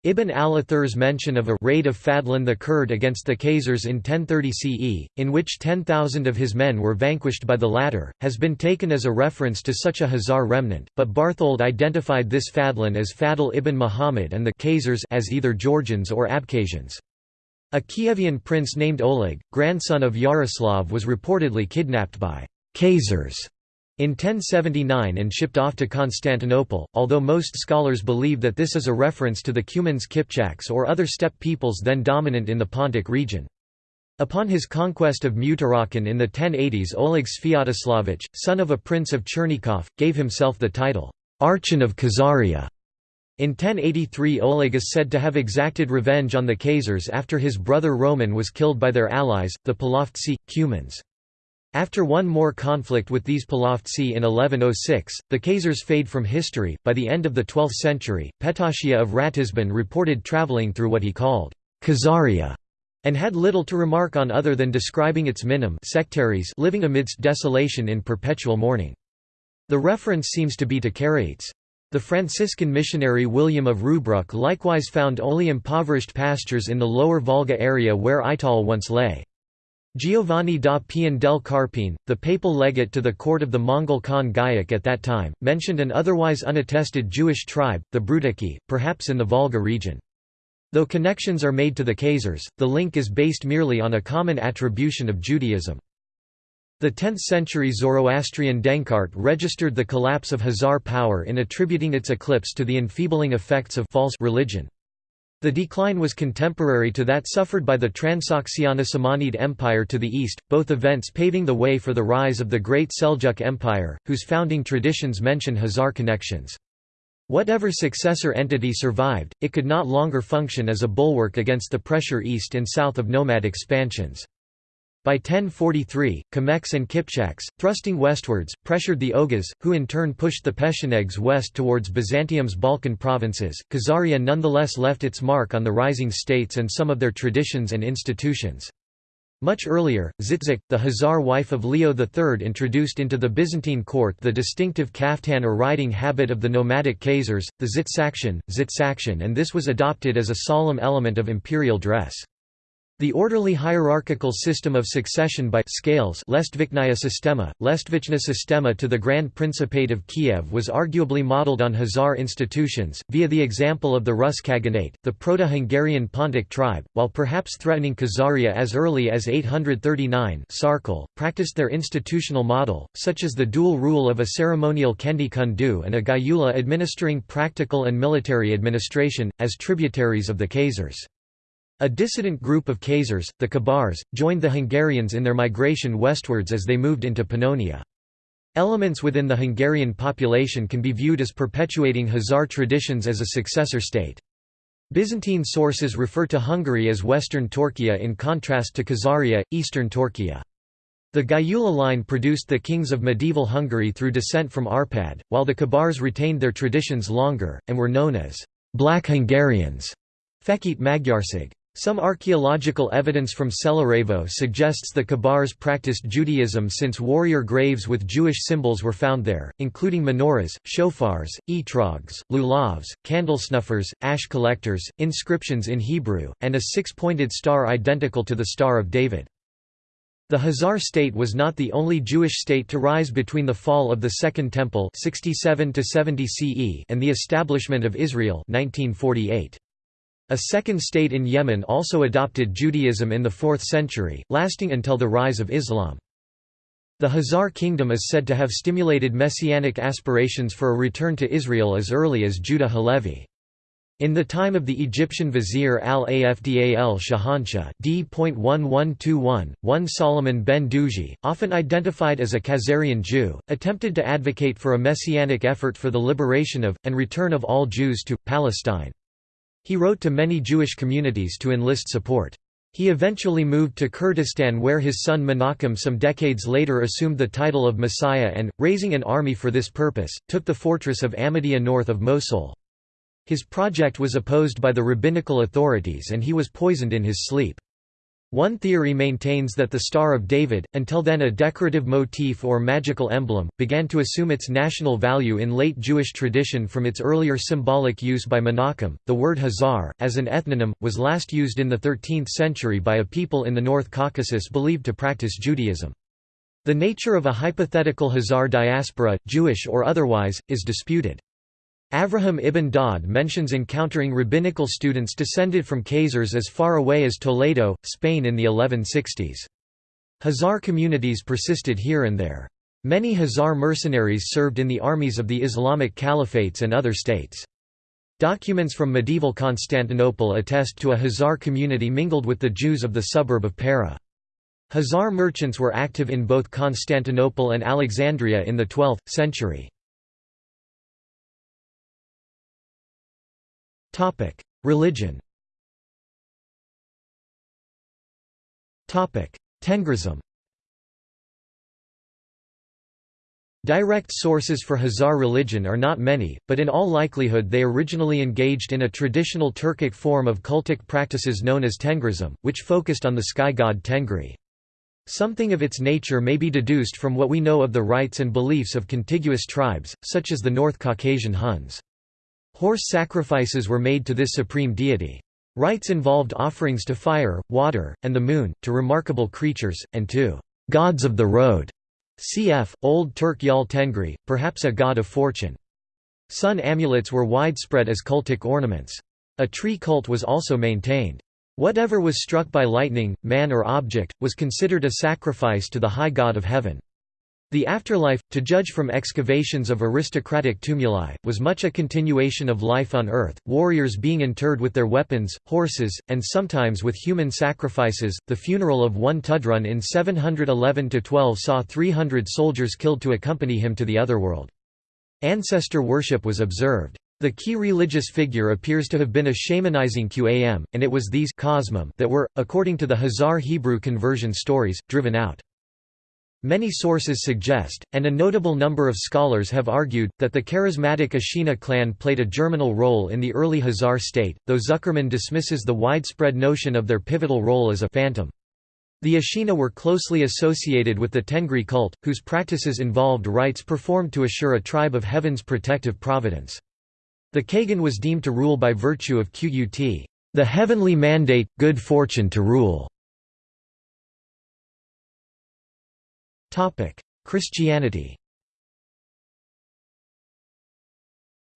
S1: Ibn al-Athir's mention of a raid of Fadlan the Kurd against the Khazars in 1030 CE, in which 10,000 of his men were vanquished by the latter, has been taken as a reference to such a Khazar remnant, but Barthold identified this Fadlan as Fadl ibn Muhammad and the Khazars as either Georgians or Abkhazians. A Kievian prince named Oleg, grandson of Yaroslav was reportedly kidnapped by Khazars in 1079 and shipped off to Constantinople, although most scholars believe that this is a reference to the Cumans Kipchaks or other steppe peoples then dominant in the Pontic region. Upon his conquest of Mutarakhan in the 1080s Oleg Sviatoslavich, son of a prince of Chernigov, gave himself the title, Archon of Khazaria. In 1083 Oleg is said to have exacted revenge on the Khazars after his brother Roman was killed by their allies, the Polovtsi, Cumans. After one more conflict with these Polovtsi in 1106, the Khazars fade from history. By the end of the 12th century, Petachiah of Ratisbon reported traveling through what he called Khazaria and had little to remark on other than describing its minim sectaries living amidst desolation in perpetual mourning. The reference seems to be to Karaites. The Franciscan missionary William of Rubruck likewise found only impoverished pastures in the lower Volga area where Ital once lay. Giovanni da Pian del Carpine, the papal legate to the court of the Mongol Khan Güyük at that time, mentioned an otherwise unattested Jewish tribe, the Brutaki, perhaps in the Volga region. Though connections are made to the Khazars, the link is based merely on a common attribution of Judaism. The 10th-century Zoroastrian Denkart registered the collapse of Khazar power in attributing its eclipse to the enfeebling effects of false religion. The decline was contemporary to that suffered by the Transoxiana Samanid Empire to the east, both events paving the way for the rise of the Great Seljuk Empire, whose founding traditions mention Khazar connections. Whatever successor entity survived, it could not longer function as a bulwark against the pressure east and south of nomad expansions. By 1043, Kimeks and Kipchaks, thrusting westwards, pressured the Oghuz, who in turn pushed the Pechenegs west towards Byzantium's Balkan provinces. Khazaria nonetheless left its mark on the rising states and some of their traditions and institutions. Much earlier, Zitzik, the Khazar wife of Leo III introduced into the Byzantine court the distinctive kaftan or riding habit of the nomadic Khazars, the Zitsakshan, Zitsakshan and this was adopted as a solemn element of imperial dress. The orderly hierarchical system of succession by scales Lestvichnaya Sistema, Lestvichna Sistema to the Grand Principate of Kiev was arguably modeled on Khazar institutions, via the example of the Rus Khaganate, the Proto-Hungarian Pontic tribe, while perhaps threatening Khazaria as early as 839 Sarkel, practiced their institutional model, such as the dual rule of a ceremonial Kendi Kundu and a Gyula administering practical and military administration, as tributaries of the Khazars. A dissident group of Khazars, the Kabars, joined the Hungarians in their migration westwards as they moved into Pannonia. Elements within the Hungarian population can be viewed as perpetuating Khazar traditions as a successor state. Byzantine sources refer to Hungary as Western Turkey in contrast to Khazaria, Eastern Turkey. The Gyula line produced the kings of medieval Hungary through descent from Arpad, while the Kabars retained their traditions longer, and were known as «Black Hungarians» Fekete Magyarság. Some archaeological evidence from Selarevo suggests the Kabars practiced Judaism since warrior graves with Jewish symbols were found there, including menorahs, shofars, etrogs, lulavs, candle snuffers, ash collectors, inscriptions in Hebrew, and a six-pointed star identical to the Star of David. The Khazar state was not the only Jewish state to rise between the fall of the Second Temple 67 CE and the establishment of Israel 1948. A second state in Yemen also adopted Judaism in the 4th century, lasting until the rise of Islam. The Khazar kingdom is said to have stimulated messianic aspirations for a return to Israel as early as Judah Halevi. In the time of the Egyptian vizier al-Afdal Shahanshah d.1121, one Solomon ben Duji, often identified as a Khazarian Jew, attempted to advocate for a messianic effort for the liberation of, and return of all Jews to, Palestine. He wrote to many Jewish communities to enlist support. He eventually moved to Kurdistan where his son Menachem some decades later assumed the title of Messiah and, raising an army for this purpose, took the fortress of Ahmadiyya north of Mosul. His project was opposed by the rabbinical authorities and he was poisoned in his sleep. One theory maintains that the Star of David, until then a decorative motif or magical emblem, began to assume its national value in late Jewish tradition from its earlier symbolic use by Menachem. The word Khazar, as an ethnonym, was last used in the 13th century by a people in the North Caucasus believed to practice Judaism. The nature of a hypothetical Khazar diaspora, Jewish or otherwise, is disputed. Avraham ibn Daud mentions encountering rabbinical students descended from Khazars as far away as Toledo, Spain in the 1160s. Khazar communities persisted here and there. Many Khazar mercenaries served in the armies of the Islamic caliphates and other states. Documents from medieval Constantinople attest to a Khazar community mingled with the Jews of the suburb of Pera. Khazar merchants were active in both Constantinople and Alexandria in the 12th century. Topic: Religion. Topic: Tengrism. Direct sources for Khazar religion are not many, but in all likelihood they originally engaged in a traditional Turkic form of cultic practices known as Tengrism, which focused on the sky god Tengri. Something of its nature may be deduced from what we know of the rites and beliefs of contiguous tribes, such as the North Caucasian Huns. Horse sacrifices were made to this supreme deity. Rites involved offerings to fire, water, and the moon, to remarkable creatures, and to gods of the road. Cf. Old Turk Yal Tengri, perhaps a god of fortune. Sun amulets were widespread as cultic ornaments. A tree cult was also maintained. Whatever was struck by lightning, man or object, was considered a sacrifice to the high god of heaven. The afterlife, to judge from excavations of aristocratic tumuli, was much a continuation of life on earth, warriors being interred with their weapons, horses, and sometimes with human sacrifices. The funeral of one tudun in 711 12 saw 300 soldiers killed to accompany him to the otherworld. Ancestor worship was observed. The key religious figure appears to have been a shamanizing Qam, and it was these that were, according to the Khazar Hebrew conversion stories, driven out. Many sources suggest, and a notable number of scholars have argued, that the charismatic Ashina clan played a germinal role in the early Khazar state, though Zuckerman dismisses the widespread notion of their pivotal role as a phantom. The Ashina were closely associated with the Tengri cult, whose practices involved rites performed to assure a tribe of heaven's protective providence. The Kagan was deemed to rule by virtue of Qut, the heavenly mandate, good fortune to rule. Christianity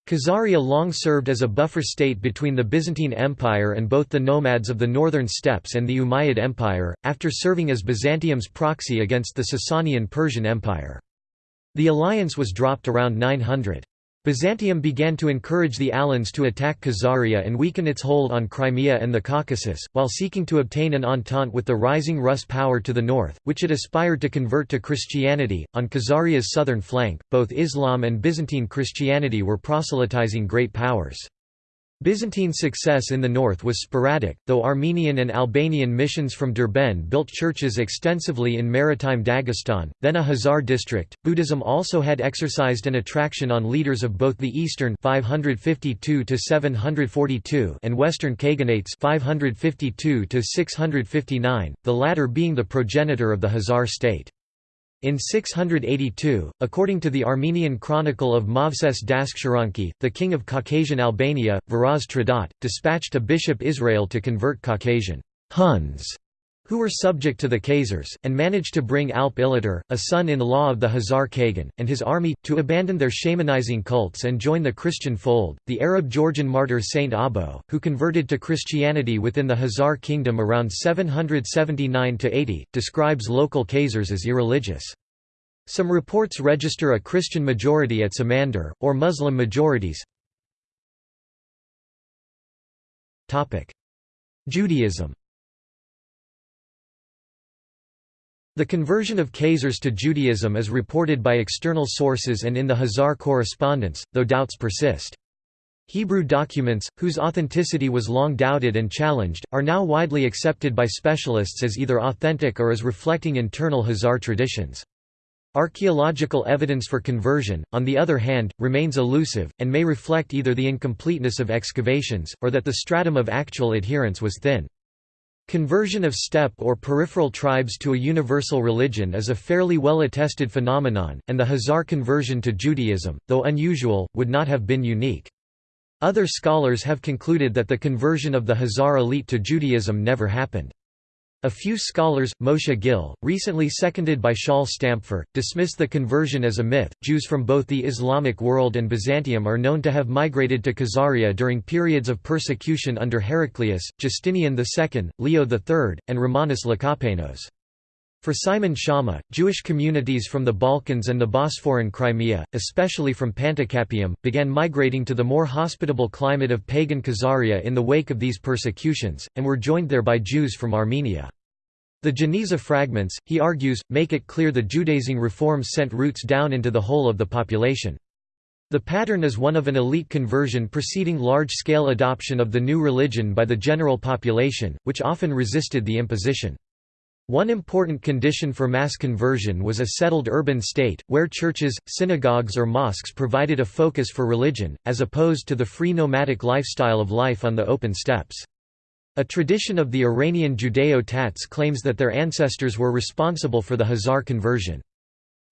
S1: Khazaria long served as a buffer state between the Byzantine Empire and both the nomads of the northern steppes and the Umayyad Empire, after serving as Byzantium's proxy against the Sasanian Persian Empire. The alliance was dropped around 900. Byzantium began to encourage the Alans to attack Khazaria and weaken its hold on Crimea and the Caucasus, while seeking to obtain an entente with the rising Rus power to the north, which it aspired to convert to Christianity. On Khazaria's southern flank, both Islam and Byzantine Christianity were proselytizing great powers. Byzantine success in the north was sporadic, though Armenian and Albanian missions from Derbent built churches extensively in maritime Dagestan, then a Khazar district. Buddhism also had exercised an attraction on leaders of both the eastern 552 to 742 and western Khaganates 552 to 659, the latter being the progenitor of the Khazar state. In 682, according to the Armenian chronicle of Movses Daskhsharanki, the king of Caucasian Albania, Varaz Tradat, dispatched a bishop Israel to convert Caucasian Huns who were subject to the Khazars, and managed to bring Alp Ilatar, a son-in-law of the Khazar Kagan, and his army, to abandon their shamanizing cults and join the Christian fold. The Arab Georgian martyr Saint Abo, who converted to Christianity within the Khazar kingdom around 779–80, describes local Khazars as irreligious. Some reports register a Christian majority at Samandar, or Muslim majorities. Judaism The conversion of Khazars to Judaism is reported by external sources and in the Khazar correspondence, though doubts persist. Hebrew documents, whose authenticity was long doubted and challenged, are now widely accepted by specialists as either authentic or as reflecting internal Khazar traditions. Archaeological evidence for conversion, on the other hand, remains elusive, and may reflect either the incompleteness of excavations, or that the stratum of actual adherence was thin. Conversion of steppe or peripheral tribes to a universal religion is a fairly well-attested phenomenon, and the Khazar conversion to Judaism, though unusual, would not have been unique. Other scholars have concluded that the conversion of the Khazar elite to Judaism never happened. A few scholars, Moshe Gil, recently seconded by Shaul Stampfer, dismiss the conversion as a myth. Jews from both the Islamic world and Byzantium are known to have migrated to Khazaria during periods of persecution under Heraclius, Justinian II, Leo III, and Romanus Lecapenus. For Simon Schama, Jewish communities from the Balkans and the Bosphorian Crimea, especially from Panticapaeum, began migrating to the more hospitable climate of pagan Khazaria in the wake of these persecutions, and were joined there by Jews from Armenia. The Geniza fragments, he argues, make it clear the Judaizing reforms sent roots down into the whole of the population. The pattern is one of an elite conversion preceding large-scale adoption of the new religion by the general population, which often resisted the imposition. One important condition for mass conversion was a settled urban state, where churches, synagogues or mosques provided a focus for religion, as opposed to the free nomadic lifestyle of life on the open steppes. A tradition of the Iranian Judeo-Tats claims that their ancestors were responsible for the Khazar conversion.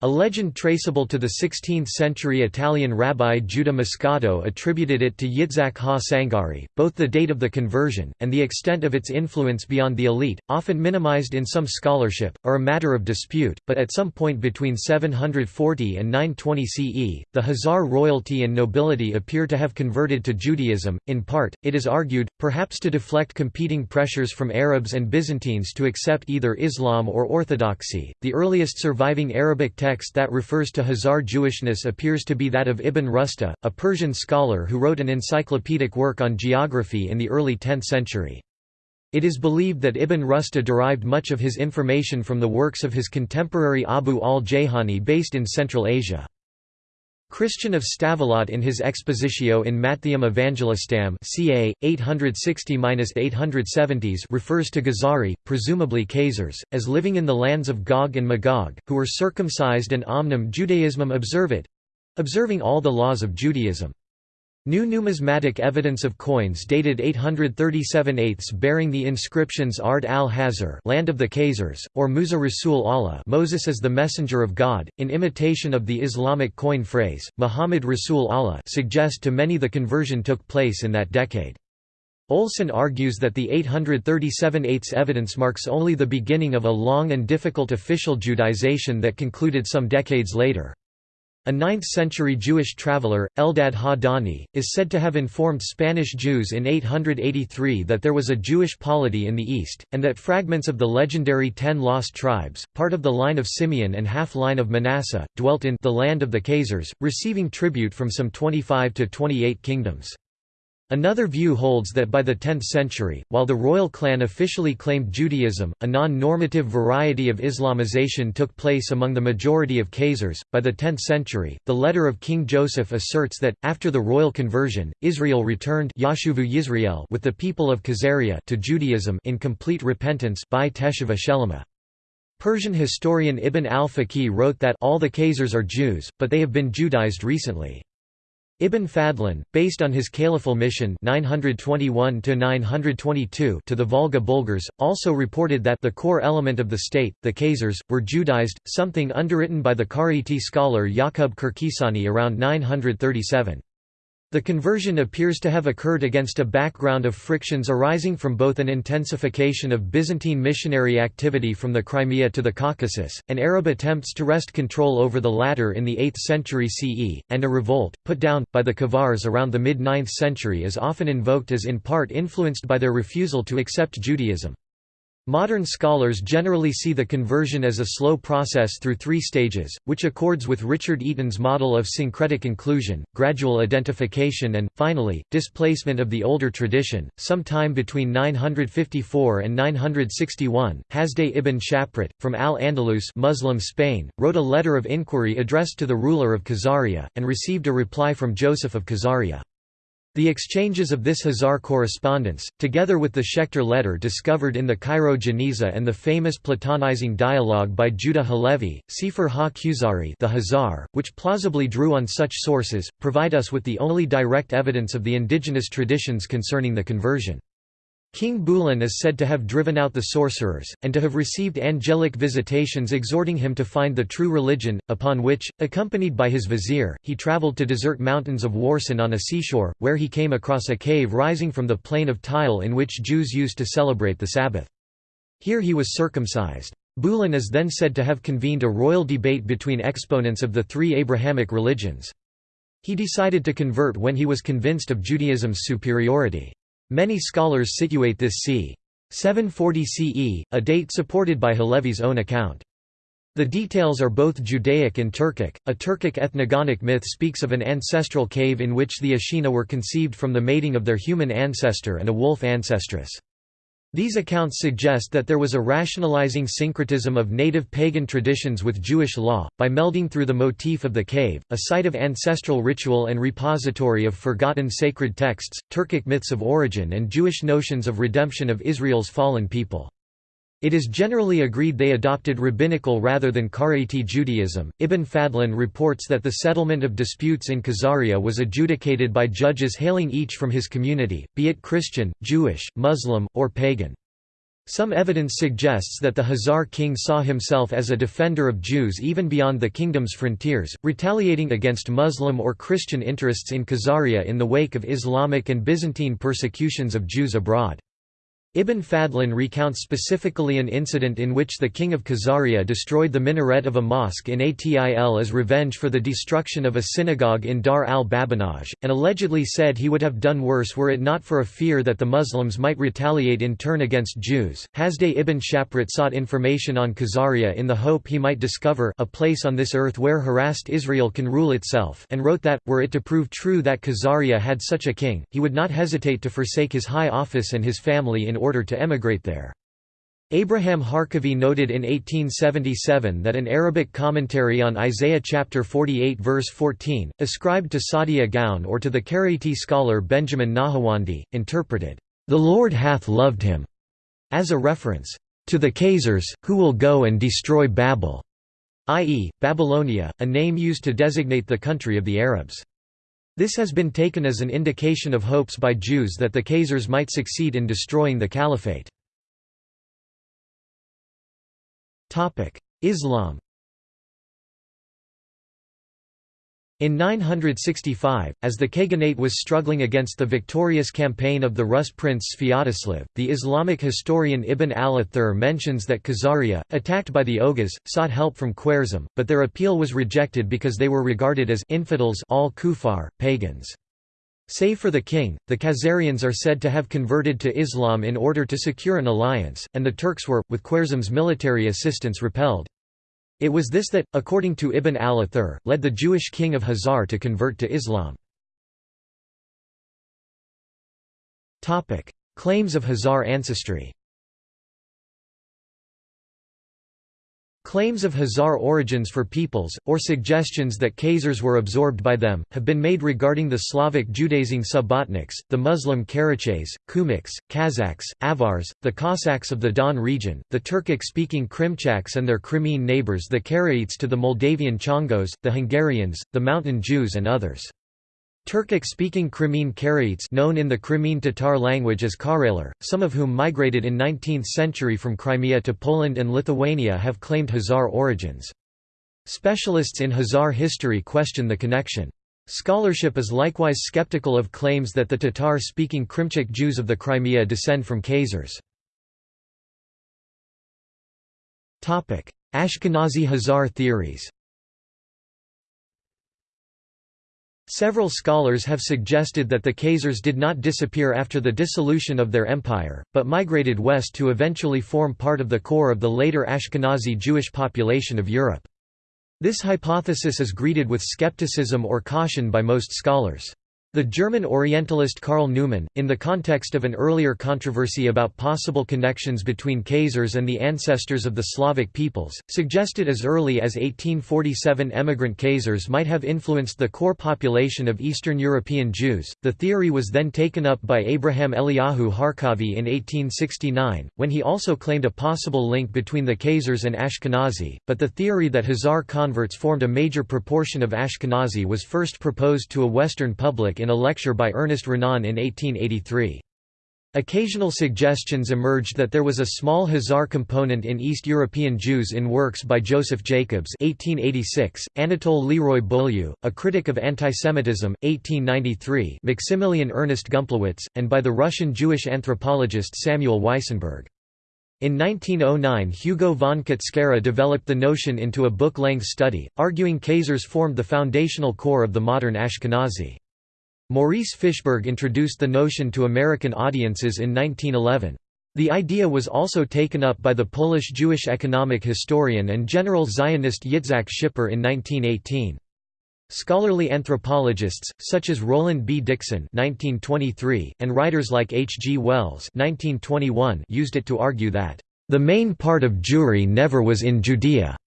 S1: A legend traceable to the 16th-century Italian rabbi Judah Moscato attributed it to Yitzhak ha-Sangari. Both the date of the conversion, and the extent of its influence beyond the elite, often minimized in some scholarship, are a matter of dispute, but at some point between 740 and 920 CE, the Khazar royalty and nobility appear to have converted to Judaism, in part, it is argued, perhaps to deflect competing pressures from Arabs and Byzantines to accept either Islam or Orthodoxy. The earliest surviving Arabic text that refers to Khazar Jewishness appears to be that of Ibn Rusta, a Persian scholar who wrote an encyclopedic work on geography in the early 10th century. It is believed that Ibn Rusta derived much of his information from the works of his contemporary Abu al-Jayhani based in Central Asia. Christian of Stavelot in his Expositio in Mattheum Evangelistam ca. 860–870s refers to Ghazari, presumably Khazars, as living in the lands of Gog and Magog, who were circumcised and omnem Judaismum observit—observing all the laws of Judaism. New numismatic evidence of coins dated 837 8 bearing the inscriptions Ard al-Hazar land of the Khazars, or Musa Rasul Allah Moses is the messenger of God, in imitation of the Islamic coin phrase, Muhammad Rasul Allah suggest to many the conversion took place in that decade. Olson argues that the 837 8 evidence marks only the beginning of a long and difficult official Judaization that concluded some decades later. A 9th-century Jewish traveller, Eldad ha-Dani, is said to have informed Spanish Jews in 883 that there was a Jewish polity in the east, and that fragments of the legendary Ten Lost Tribes, part of the line of Simeon and half-line of Manasseh, dwelt in the land of the Khazars, receiving tribute from some 25 to 28 kingdoms. Another view holds that by the 10th century, while the royal clan officially claimed Judaism, a non-normative variety of Islamization took place among the majority of Khazars. By the 10th century, the letter of King Joseph asserts that, after the royal conversion, Israel returned Yisrael with the people of Khazaria to Judaism in complete repentance by Teshuvah Shelema. Persian historian Ibn al-Faqih wrote that all the Khazars are Jews, but they have been Judaized recently. Ibn Fadlan, based on his caliphal mission 921 to the Volga Bulgars, also reported that the core element of the state, the Khazars, were Judaized, something underwritten by the Karaite scholar Yaqub Kirkisani around 937. The conversion appears to have occurred against a background of frictions arising from both an intensification of Byzantine missionary activity from the Crimea to the Caucasus, and Arab attempts to wrest control over the latter in the 8th century CE, and a revolt, put down, by the Khazars around the mid-9th century is often invoked as in part influenced by their refusal to accept Judaism. Modern scholars generally see the conversion as a slow process through three stages, which accords with Richard Eaton's model of syncretic inclusion, gradual identification and, finally, displacement of the older tradition. Sometime between 954 and 961, Hasdai ibn Shaprut, from Al-Andalus Muslim Spain, wrote a letter of inquiry addressed to the ruler of Khazaria, and received a reply from Joseph of Khazaria. The exchanges of this Khazar correspondence, together with the Schechter letter discovered in the Cairo Geniza and the famous Platonizing dialogue by Judah Halevi, Sefer ha-Khuzari the Khazar, which plausibly drew on such sources, provide us with the only direct evidence of the indigenous traditions concerning the conversion. King Bulan is said to have driven out the sorcerers, and to have received angelic visitations exhorting him to find the true religion, upon which, accompanied by his vizier, he travelled to desert mountains of Warsan on a seashore, where he came across a cave rising from the plain of Tile in which Jews used to celebrate the Sabbath. Here he was circumcised. Bulan is then said to have convened a royal debate between exponents of the three Abrahamic religions. He decided to convert when he was convinced of Judaism's superiority. Many scholars situate this c. 740 CE, a date supported by Halevi's own account. The details are both Judaic and Turkic. A Turkic ethnogonic myth speaks of an ancestral cave in which the Ashina were conceived from the mating of their human ancestor and a wolf ancestress. These accounts suggest that there was a rationalizing syncretism of native pagan traditions with Jewish law, by melding through the motif of the cave, a site of ancestral ritual and repository of forgotten sacred texts, Turkic myths of origin and Jewish notions of redemption of Israel's fallen people. It is generally agreed they adopted rabbinical rather than Karaite Judaism. Ibn Fadlan reports that the settlement of disputes in Khazaria was adjudicated by judges hailing each from his community, be it Christian, Jewish, Muslim, or pagan. Some evidence suggests that the Khazar king saw himself as a defender of Jews even beyond the kingdom's frontiers, retaliating against Muslim or Christian interests in Khazaria in the wake of Islamic and Byzantine persecutions of Jews abroad. Ibn Fadlan recounts specifically an incident in which the king of Khazaria destroyed the minaret of a mosque in Atil as revenge for the destruction of a synagogue in Dar al-Babanaj, and allegedly said he would have done worse were it not for a fear that the Muslims might retaliate in turn against Jews. Hasdai ibn Shaprut sought information on Khazaria in the hope he might discover a place on this earth where harassed Israel can rule itself and wrote that, were it to prove true that Khazaria had such a king, he would not hesitate to forsake his high office and his family in order order to emigrate there. Abraham Harkavy noted in 1877 that an Arabic commentary on Isaiah chapter 48 verse 14, ascribed to Saadia Gaon or to the Karaite scholar Benjamin Nahawandi, interpreted, "...the Lord hath loved him," as a reference, "...to the Khazars, who will go and destroy Babel," i.e., Babylonia, a name used to designate the country of the Arabs. This has been taken as an indication of hopes by Jews that the Khazars might succeed in destroying the caliphate. Islam In 965, as the Khaganate was struggling against the victorious campaign of the Rus prince Sviatoslav, the Islamic historian Ibn al-Athir mentions that Khazaria, attacked by the Oghuz, sought help from Khwarezm, but their appeal was rejected because they were regarded as infidels all kufar, pagans. Save for the king, the Khazarians are said to have converted to Islam in order to secure an alliance, and the Turks were, with Khwarezm's military assistance repelled. It was this that, according to Ibn al-Athir, led the Jewish king of Khazar to convert to Islam. Claims of Khazar ancestry Claims of Khazar origins for peoples, or suggestions that Khazars were absorbed by them, have been made regarding the Slavic Judaizing Subbotniks, the Muslim Karachays, Kumyks, Kazakhs, Avars, the Cossacks of the Don region, the Turkic-speaking Krimchaks and their Crimean neighbours the Karaites to the Moldavian Csángós, the Hungarians, the Mountain Jews and others. Turkic-speaking Crimean Karaites known in the Crimean Tatar language as Karelar, some of whom migrated in 19th century from Crimea to Poland and Lithuania have claimed Khazar origins. Specialists in Khazar history question the connection. Scholarship is likewise skeptical of claims that the Tatar-speaking Krimchak Jews of the Crimea descend from Khazars. Ashkenazi Khazar theories Several scholars have suggested that the Khazars did not disappear after the dissolution of their empire, but migrated west to eventually form part of the core of the later Ashkenazi Jewish population of Europe. This hypothesis is greeted with skepticism or caution by most scholars. The German Orientalist Karl Neumann, in the context of an earlier controversy about possible connections between Khazars and the ancestors of the Slavic peoples, suggested as early as 1847 emigrant Khazars might have influenced the core population of Eastern European Jews. The theory was then taken up by Abraham Eliyahu Harkavy in 1869, when he also claimed a possible link between the Khazars and Ashkenazi, but the theory that Khazar converts formed a major proportion of Ashkenazi was first proposed to a Western public in in a lecture by Ernest Renan in 1883. Occasional suggestions emerged that there was a small Khazar component in East European Jews in works by Joseph Jacobs 1886, Anatole Leroy Beaulieu, a critic of antisemitism, 1893 Maximilian Ernest Gumplowicz, and by the Russian Jewish anthropologist Samuel Weissenberg. In 1909 Hugo von Katzkara developed the notion into a book-length study, arguing Khazars formed the foundational core of the modern Ashkenazi. Maurice Fishberg introduced the notion to American audiences in 1911. The idea was also taken up by the Polish Jewish economic historian and general Zionist Yitzhak Schipper in 1918. Scholarly anthropologists, such as Roland B. Dixon 1923, and writers like H. G. Wells 1921, used it to argue that, "...the main part of Jewry never was in Judea",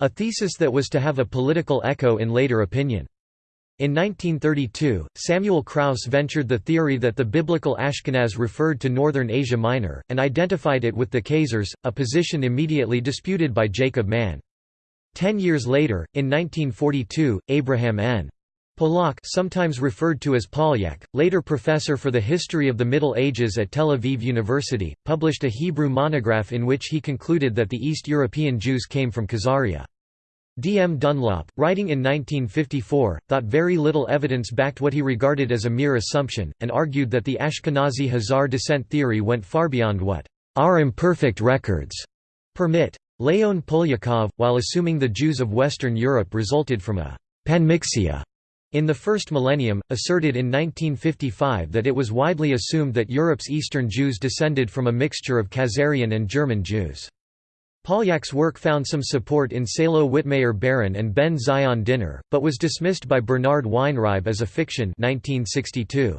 S1: a thesis that was to have a political echo in later opinion. In 1932, Samuel Kraus ventured the theory that the biblical Ashkenaz referred to northern Asia Minor, and identified it with the Khazars, a position immediately disputed by Jacob Mann. Ten years later, in 1942, Abraham N. Polak sometimes referred to as Polyak, later professor for the history of the Middle Ages at Tel Aviv University, published a Hebrew monograph in which he concluded that the East European Jews came from Khazaria. D. M. Dunlop, writing in 1954, thought very little evidence backed what he regarded as a mere assumption, and argued that the Ashkenazi Khazar descent theory went far beyond what our imperfect records permit. Leon Polyakov, while assuming the Jews of Western Europe resulted from a panmixia in the first millennium, asserted in 1955 that it was widely assumed that Europe's Eastern Jews descended from a mixture of Khazarian and German Jews. Polyak's work found some support in Salo Wittmayer Baron and Ben Zion Dinur, but was dismissed by Bernard Weinryb as a fiction 1962.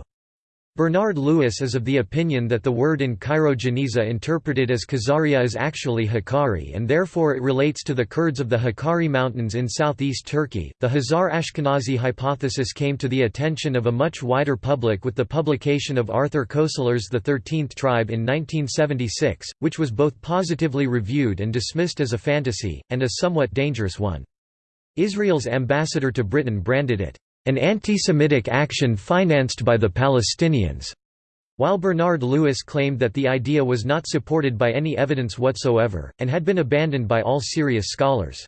S1: Bernard Lewis is of the opinion that the word in Cairo-Geniza interpreted as Khazaria is actually Hakkari and therefore it relates to the Kurds of the Hakkari Mountains in southeast Turkey. The Khazar Ashkenazi hypothesis came to the attention of a much wider public with the publication of Arthur Koestler's The Thirteenth Tribe in 1976, which was both positively reviewed and dismissed as a fantasy, and a somewhat dangerous one. Israel's ambassador to Britain branded it an anti-Semitic action financed by the Palestinians. While Bernard Lewis claimed that the idea was not supported by any evidence whatsoever, and had been abandoned by all serious scholars.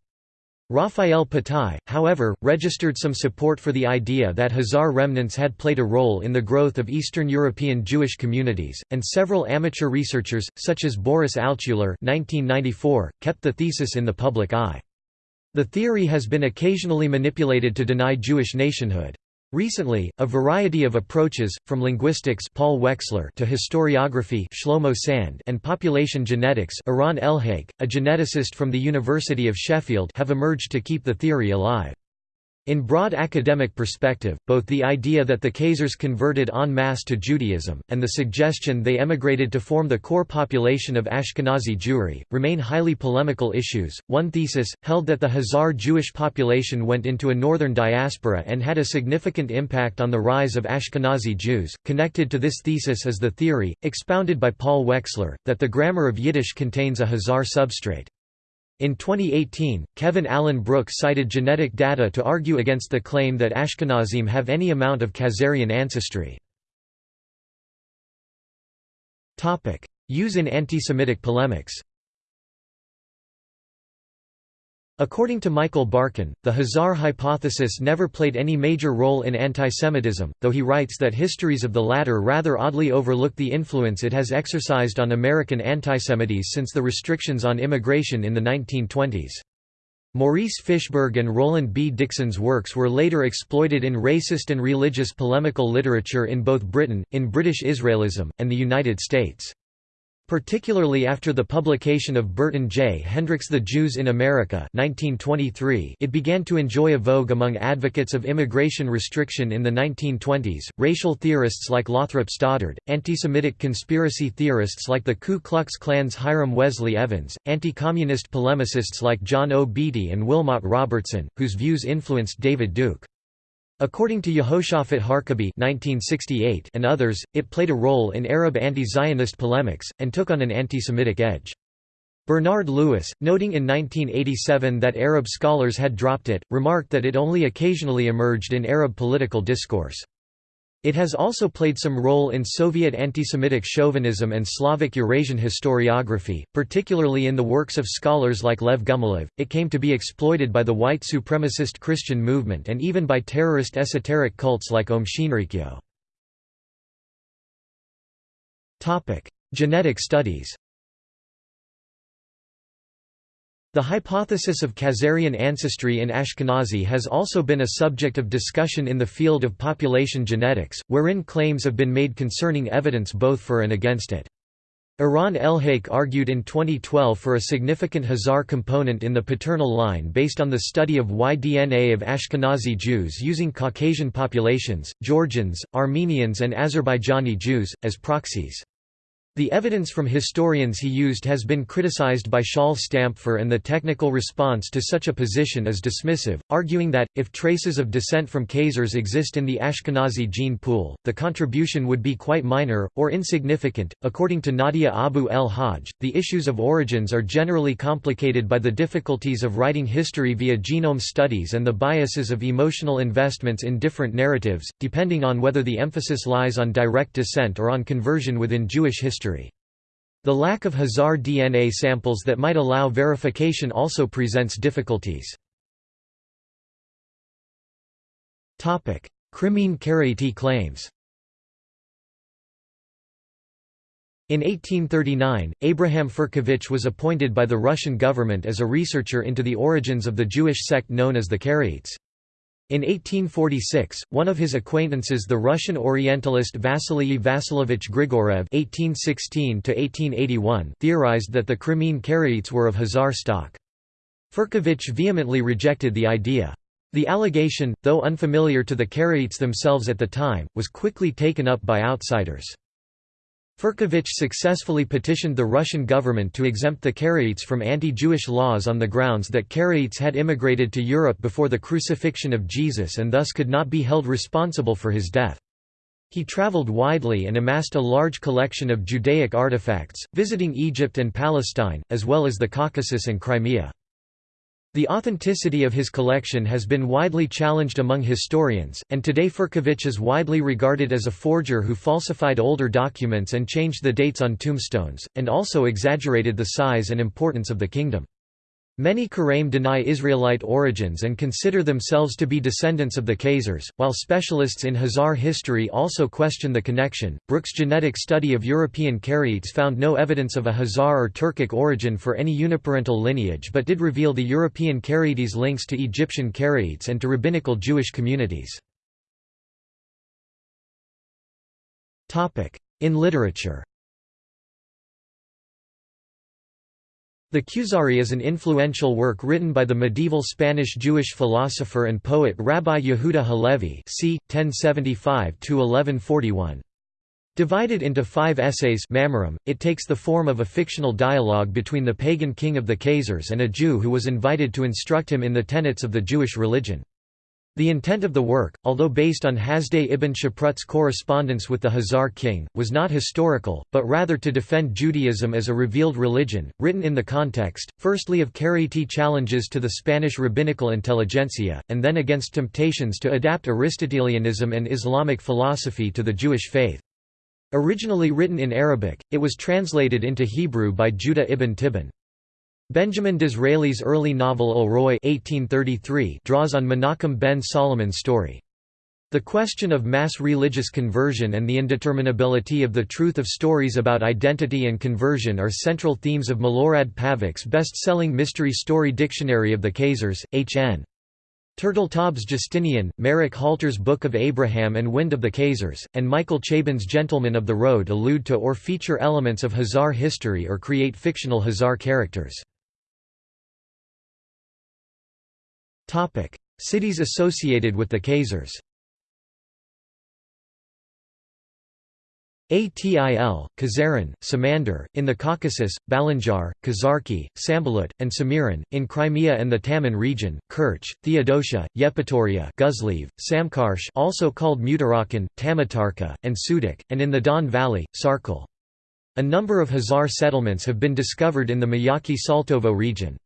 S1: Raphael Patai, however, registered some support for the idea that Khazar remnants had played a role in the growth of Eastern European Jewish communities, and several amateur researchers, such as Boris Altshuler 1994, kept the thesis in the public eye. The theory has been occasionally manipulated to deny Jewish nationhood. Recently, a variety of approaches, from linguistics Paul Wexler to historiography Shlomo Sand and population genetics Eran Elhaik, a geneticist from the University of Sheffield have emerged to keep the theory alive. In broad academic perspective, both the idea that the Khazars converted en masse to Judaism, and the suggestion they emigrated to form the core population of Ashkenazi Jewry, remain highly polemical issues. One thesis, held that the Khazar Jewish population went into a northern diaspora and had a significant impact on the rise of Ashkenazi Jews. Connected to this thesis is the theory, expounded by Paul Wexler, that the grammar of Yiddish contains a Khazar substrate. In 2018, Kevin Allen Brooks cited genetic data to argue against the claim that Ashkenazim have any amount of Khazarian ancestry. Use in anti-Semitic polemics According to Michael Barkun, the Khazar hypothesis never played any major role in antisemitism, though he writes that histories of the latter rather oddly overlook the influence it has exercised on American antisemites since the restrictions on immigration in the 1920s. Maurice Fishberg and Roland B. Dixon's works were later exploited in racist and religious polemical literature in both Britain, in British Israelism, and the United States. Particularly after the publication of Burton J. Hendricks' The Jews in America 1923, it began to enjoy a vogue among advocates of immigration restriction in the 1920s, racial theorists like Lothrop Stoddard, anti-Semitic conspiracy theorists like the Ku Klux Klan's Hiram Wesley Evans, anti-communist polemicists like John O. Beatty and Wilmot Robertson, whose views influenced David Duke. According to Yehoshafat Harkabi and others, it played a role in Arab anti-Zionist polemics, and took on an anti-Semitic edge. Bernard Lewis, noting in 1987 that Arab scholars had dropped it, remarked that it only occasionally emerged in Arab political discourse. It has also played some role in Soviet anti-Semitic chauvinism and Slavic Eurasian historiography, particularly in the works of scholars like Lev Gumilev. It came to be exploited by the white supremacist Christian movement and even by terrorist esoteric cults like Aum Shinrikyo. Topic: Genetic studies. The hypothesis of Khazarian ancestry in Ashkenazi has also been a subject of discussion in the field of population genetics, wherein claims have been made concerning evidence both for and against it. Eran Elhaik argued in 2012 for a significant Khazar component in the paternal line based on the study of Y-DNA of Ashkenazi Jews using Caucasian populations, Georgians, Armenians and Azerbaijani Jews, as proxies. The evidence from historians he used has been criticized by Shaul Stampfer and the technical response to such a position is dismissive, arguing that, if traces of descent from Khazars exist in the Ashkenazi gene pool, the contribution would be quite minor, or insignificant. According to Nadia Abu el Hajj, the issues of origins are generally complicated by the difficulties of writing history via genome studies and the biases of emotional investments in different narratives, depending on whether the emphasis lies on direct descent or on conversion within Jewish history history. The lack of Khazar DNA samples that might allow verification also presents difficulties. Crimean Karaite claims In 1839, Abraham Firkovich was appointed by the Russian government as a researcher into the origins of the Jewish sect known as the Karaites. In 1846, one of his acquaintances the Russian Orientalist Vasily Vasilovich Grigorev (1816–1881) theorized that the Crimean Karaites were of Khazar stock. Firkovich vehemently rejected the idea. The allegation, though unfamiliar to the Karaites themselves at the time, was quickly taken up by outsiders. Firkovich successfully petitioned the Russian government to exempt the Karaites from anti-Jewish laws on the grounds that Karaites had immigrated to Europe before the crucifixion of Jesus and thus could not be held responsible for his death. He traveled widely and amassed a large collection of Judaic artifacts, visiting Egypt and Palestine, as well as the Caucasus and Crimea. The authenticity of his collection has been widely challenged among historians, and today Firkovich is widely regarded as a forger who falsified older documents and changed the dates on tombstones, and also exaggerated the size and importance of the kingdom. Many Karaim deny Israelite origins and consider themselves to be descendants of the Khazars, while specialists in Khazar history also question the connection. Brook's genetic study of European Karaites found no evidence of a Khazar or Turkic origin for any uniparental lineage but did reveal the European Karaites' links to Egyptian Karaites and to rabbinical Jewish communities. In literature The Kuzari is an influential work written by the medieval Spanish Jewish philosopher and poet Rabbi Yehuda Halevi c. 1075–1141. Divided into five essays Ma'amarim, it takes the form of a fictional dialogue between the pagan king of the Khazars and a Jew who was invited to instruct him in the tenets of the Jewish religion. The intent of the work, although based on Hasdai ibn Shaprut's correspondence with the Khazar king, was not historical, but rather to defend Judaism as a revealed religion, written in the context, firstly of Karaite challenges to the Spanish rabbinical intelligentsia, and then against temptations to adapt Aristotelianism and Islamic philosophy to the Jewish faith. Originally written in Arabic, it was translated into Hebrew by Judah ibn Tibbon. Benjamin Disraeli's early novel Alroy draws on Menachem ben Solomon's story. The question of mass religious conversion and the indeterminability of the truth of stories about identity and conversion are central themes of Milorad Pavić's best-selling mystery story Dictionary of the Khazars, H.N. Turteltaub's Justinian, Marek Halter's Book of Abraham and Wind of the Khazars, and Michael Chabon's Gentlemen of the Road allude to or feature elements of Khazar history or create fictional Khazar characters. Topic: Cities associated with the Khazars. Atil, Khazaran, Samandar, in the Caucasus, Balanjar, Khazarki, Sambalut, and Samiran, in Crimea and the Taman region, Kerch, Theodosia, Yevpatoria Güzliev, Samkarsh also called Tmutarakan, Tamatarkha, and Sudak, and in the Don Valley, Sarkel. A number of Khazar settlements have been discovered in the Mayaki-Saltovo region.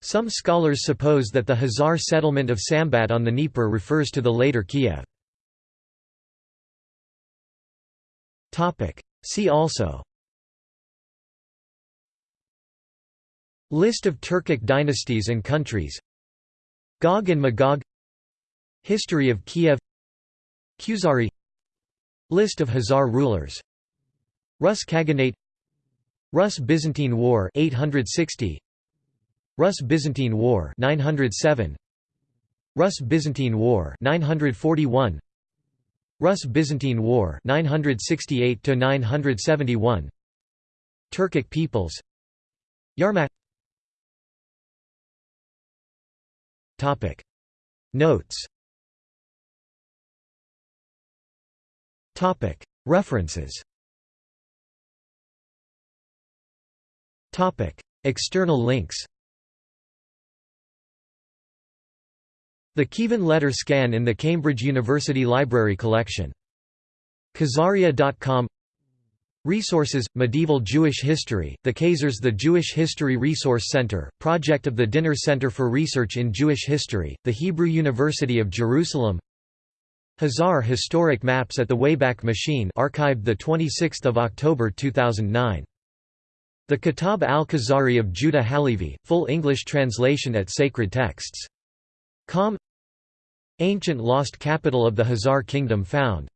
S1: Some scholars suppose that the Khazar settlement of Sambat on the Dnieper refers to the later Kiev. See also. List of Turkic dynasties and countries. Gog and Magog. History of Kiev. Kuzari. List of Khazar rulers. Rus Khaganate. Rus-Byzantine War 860 Rus-Byzantine War 907 Rus-Byzantine War 941 Rus-Byzantine War 968 to 971 Turkic peoples. Yarmak. Topic. Notes. Topic. References. Topic. External links The Kievan letter scan in the Cambridge University Library collection. Khazaria.com Resources, Medieval Jewish History, the Khazars The Jewish History Resource Center, project of the Dinur Center for Research in Jewish History, the Hebrew University of Jerusalem Khazar Historic Maps at the Wayback Machine archived 26 October 2009. The Kitab al-Khazari of Judah Halevi, full English translation at Sacred Texts. Com Ancient lost capital of the Khazar kingdom found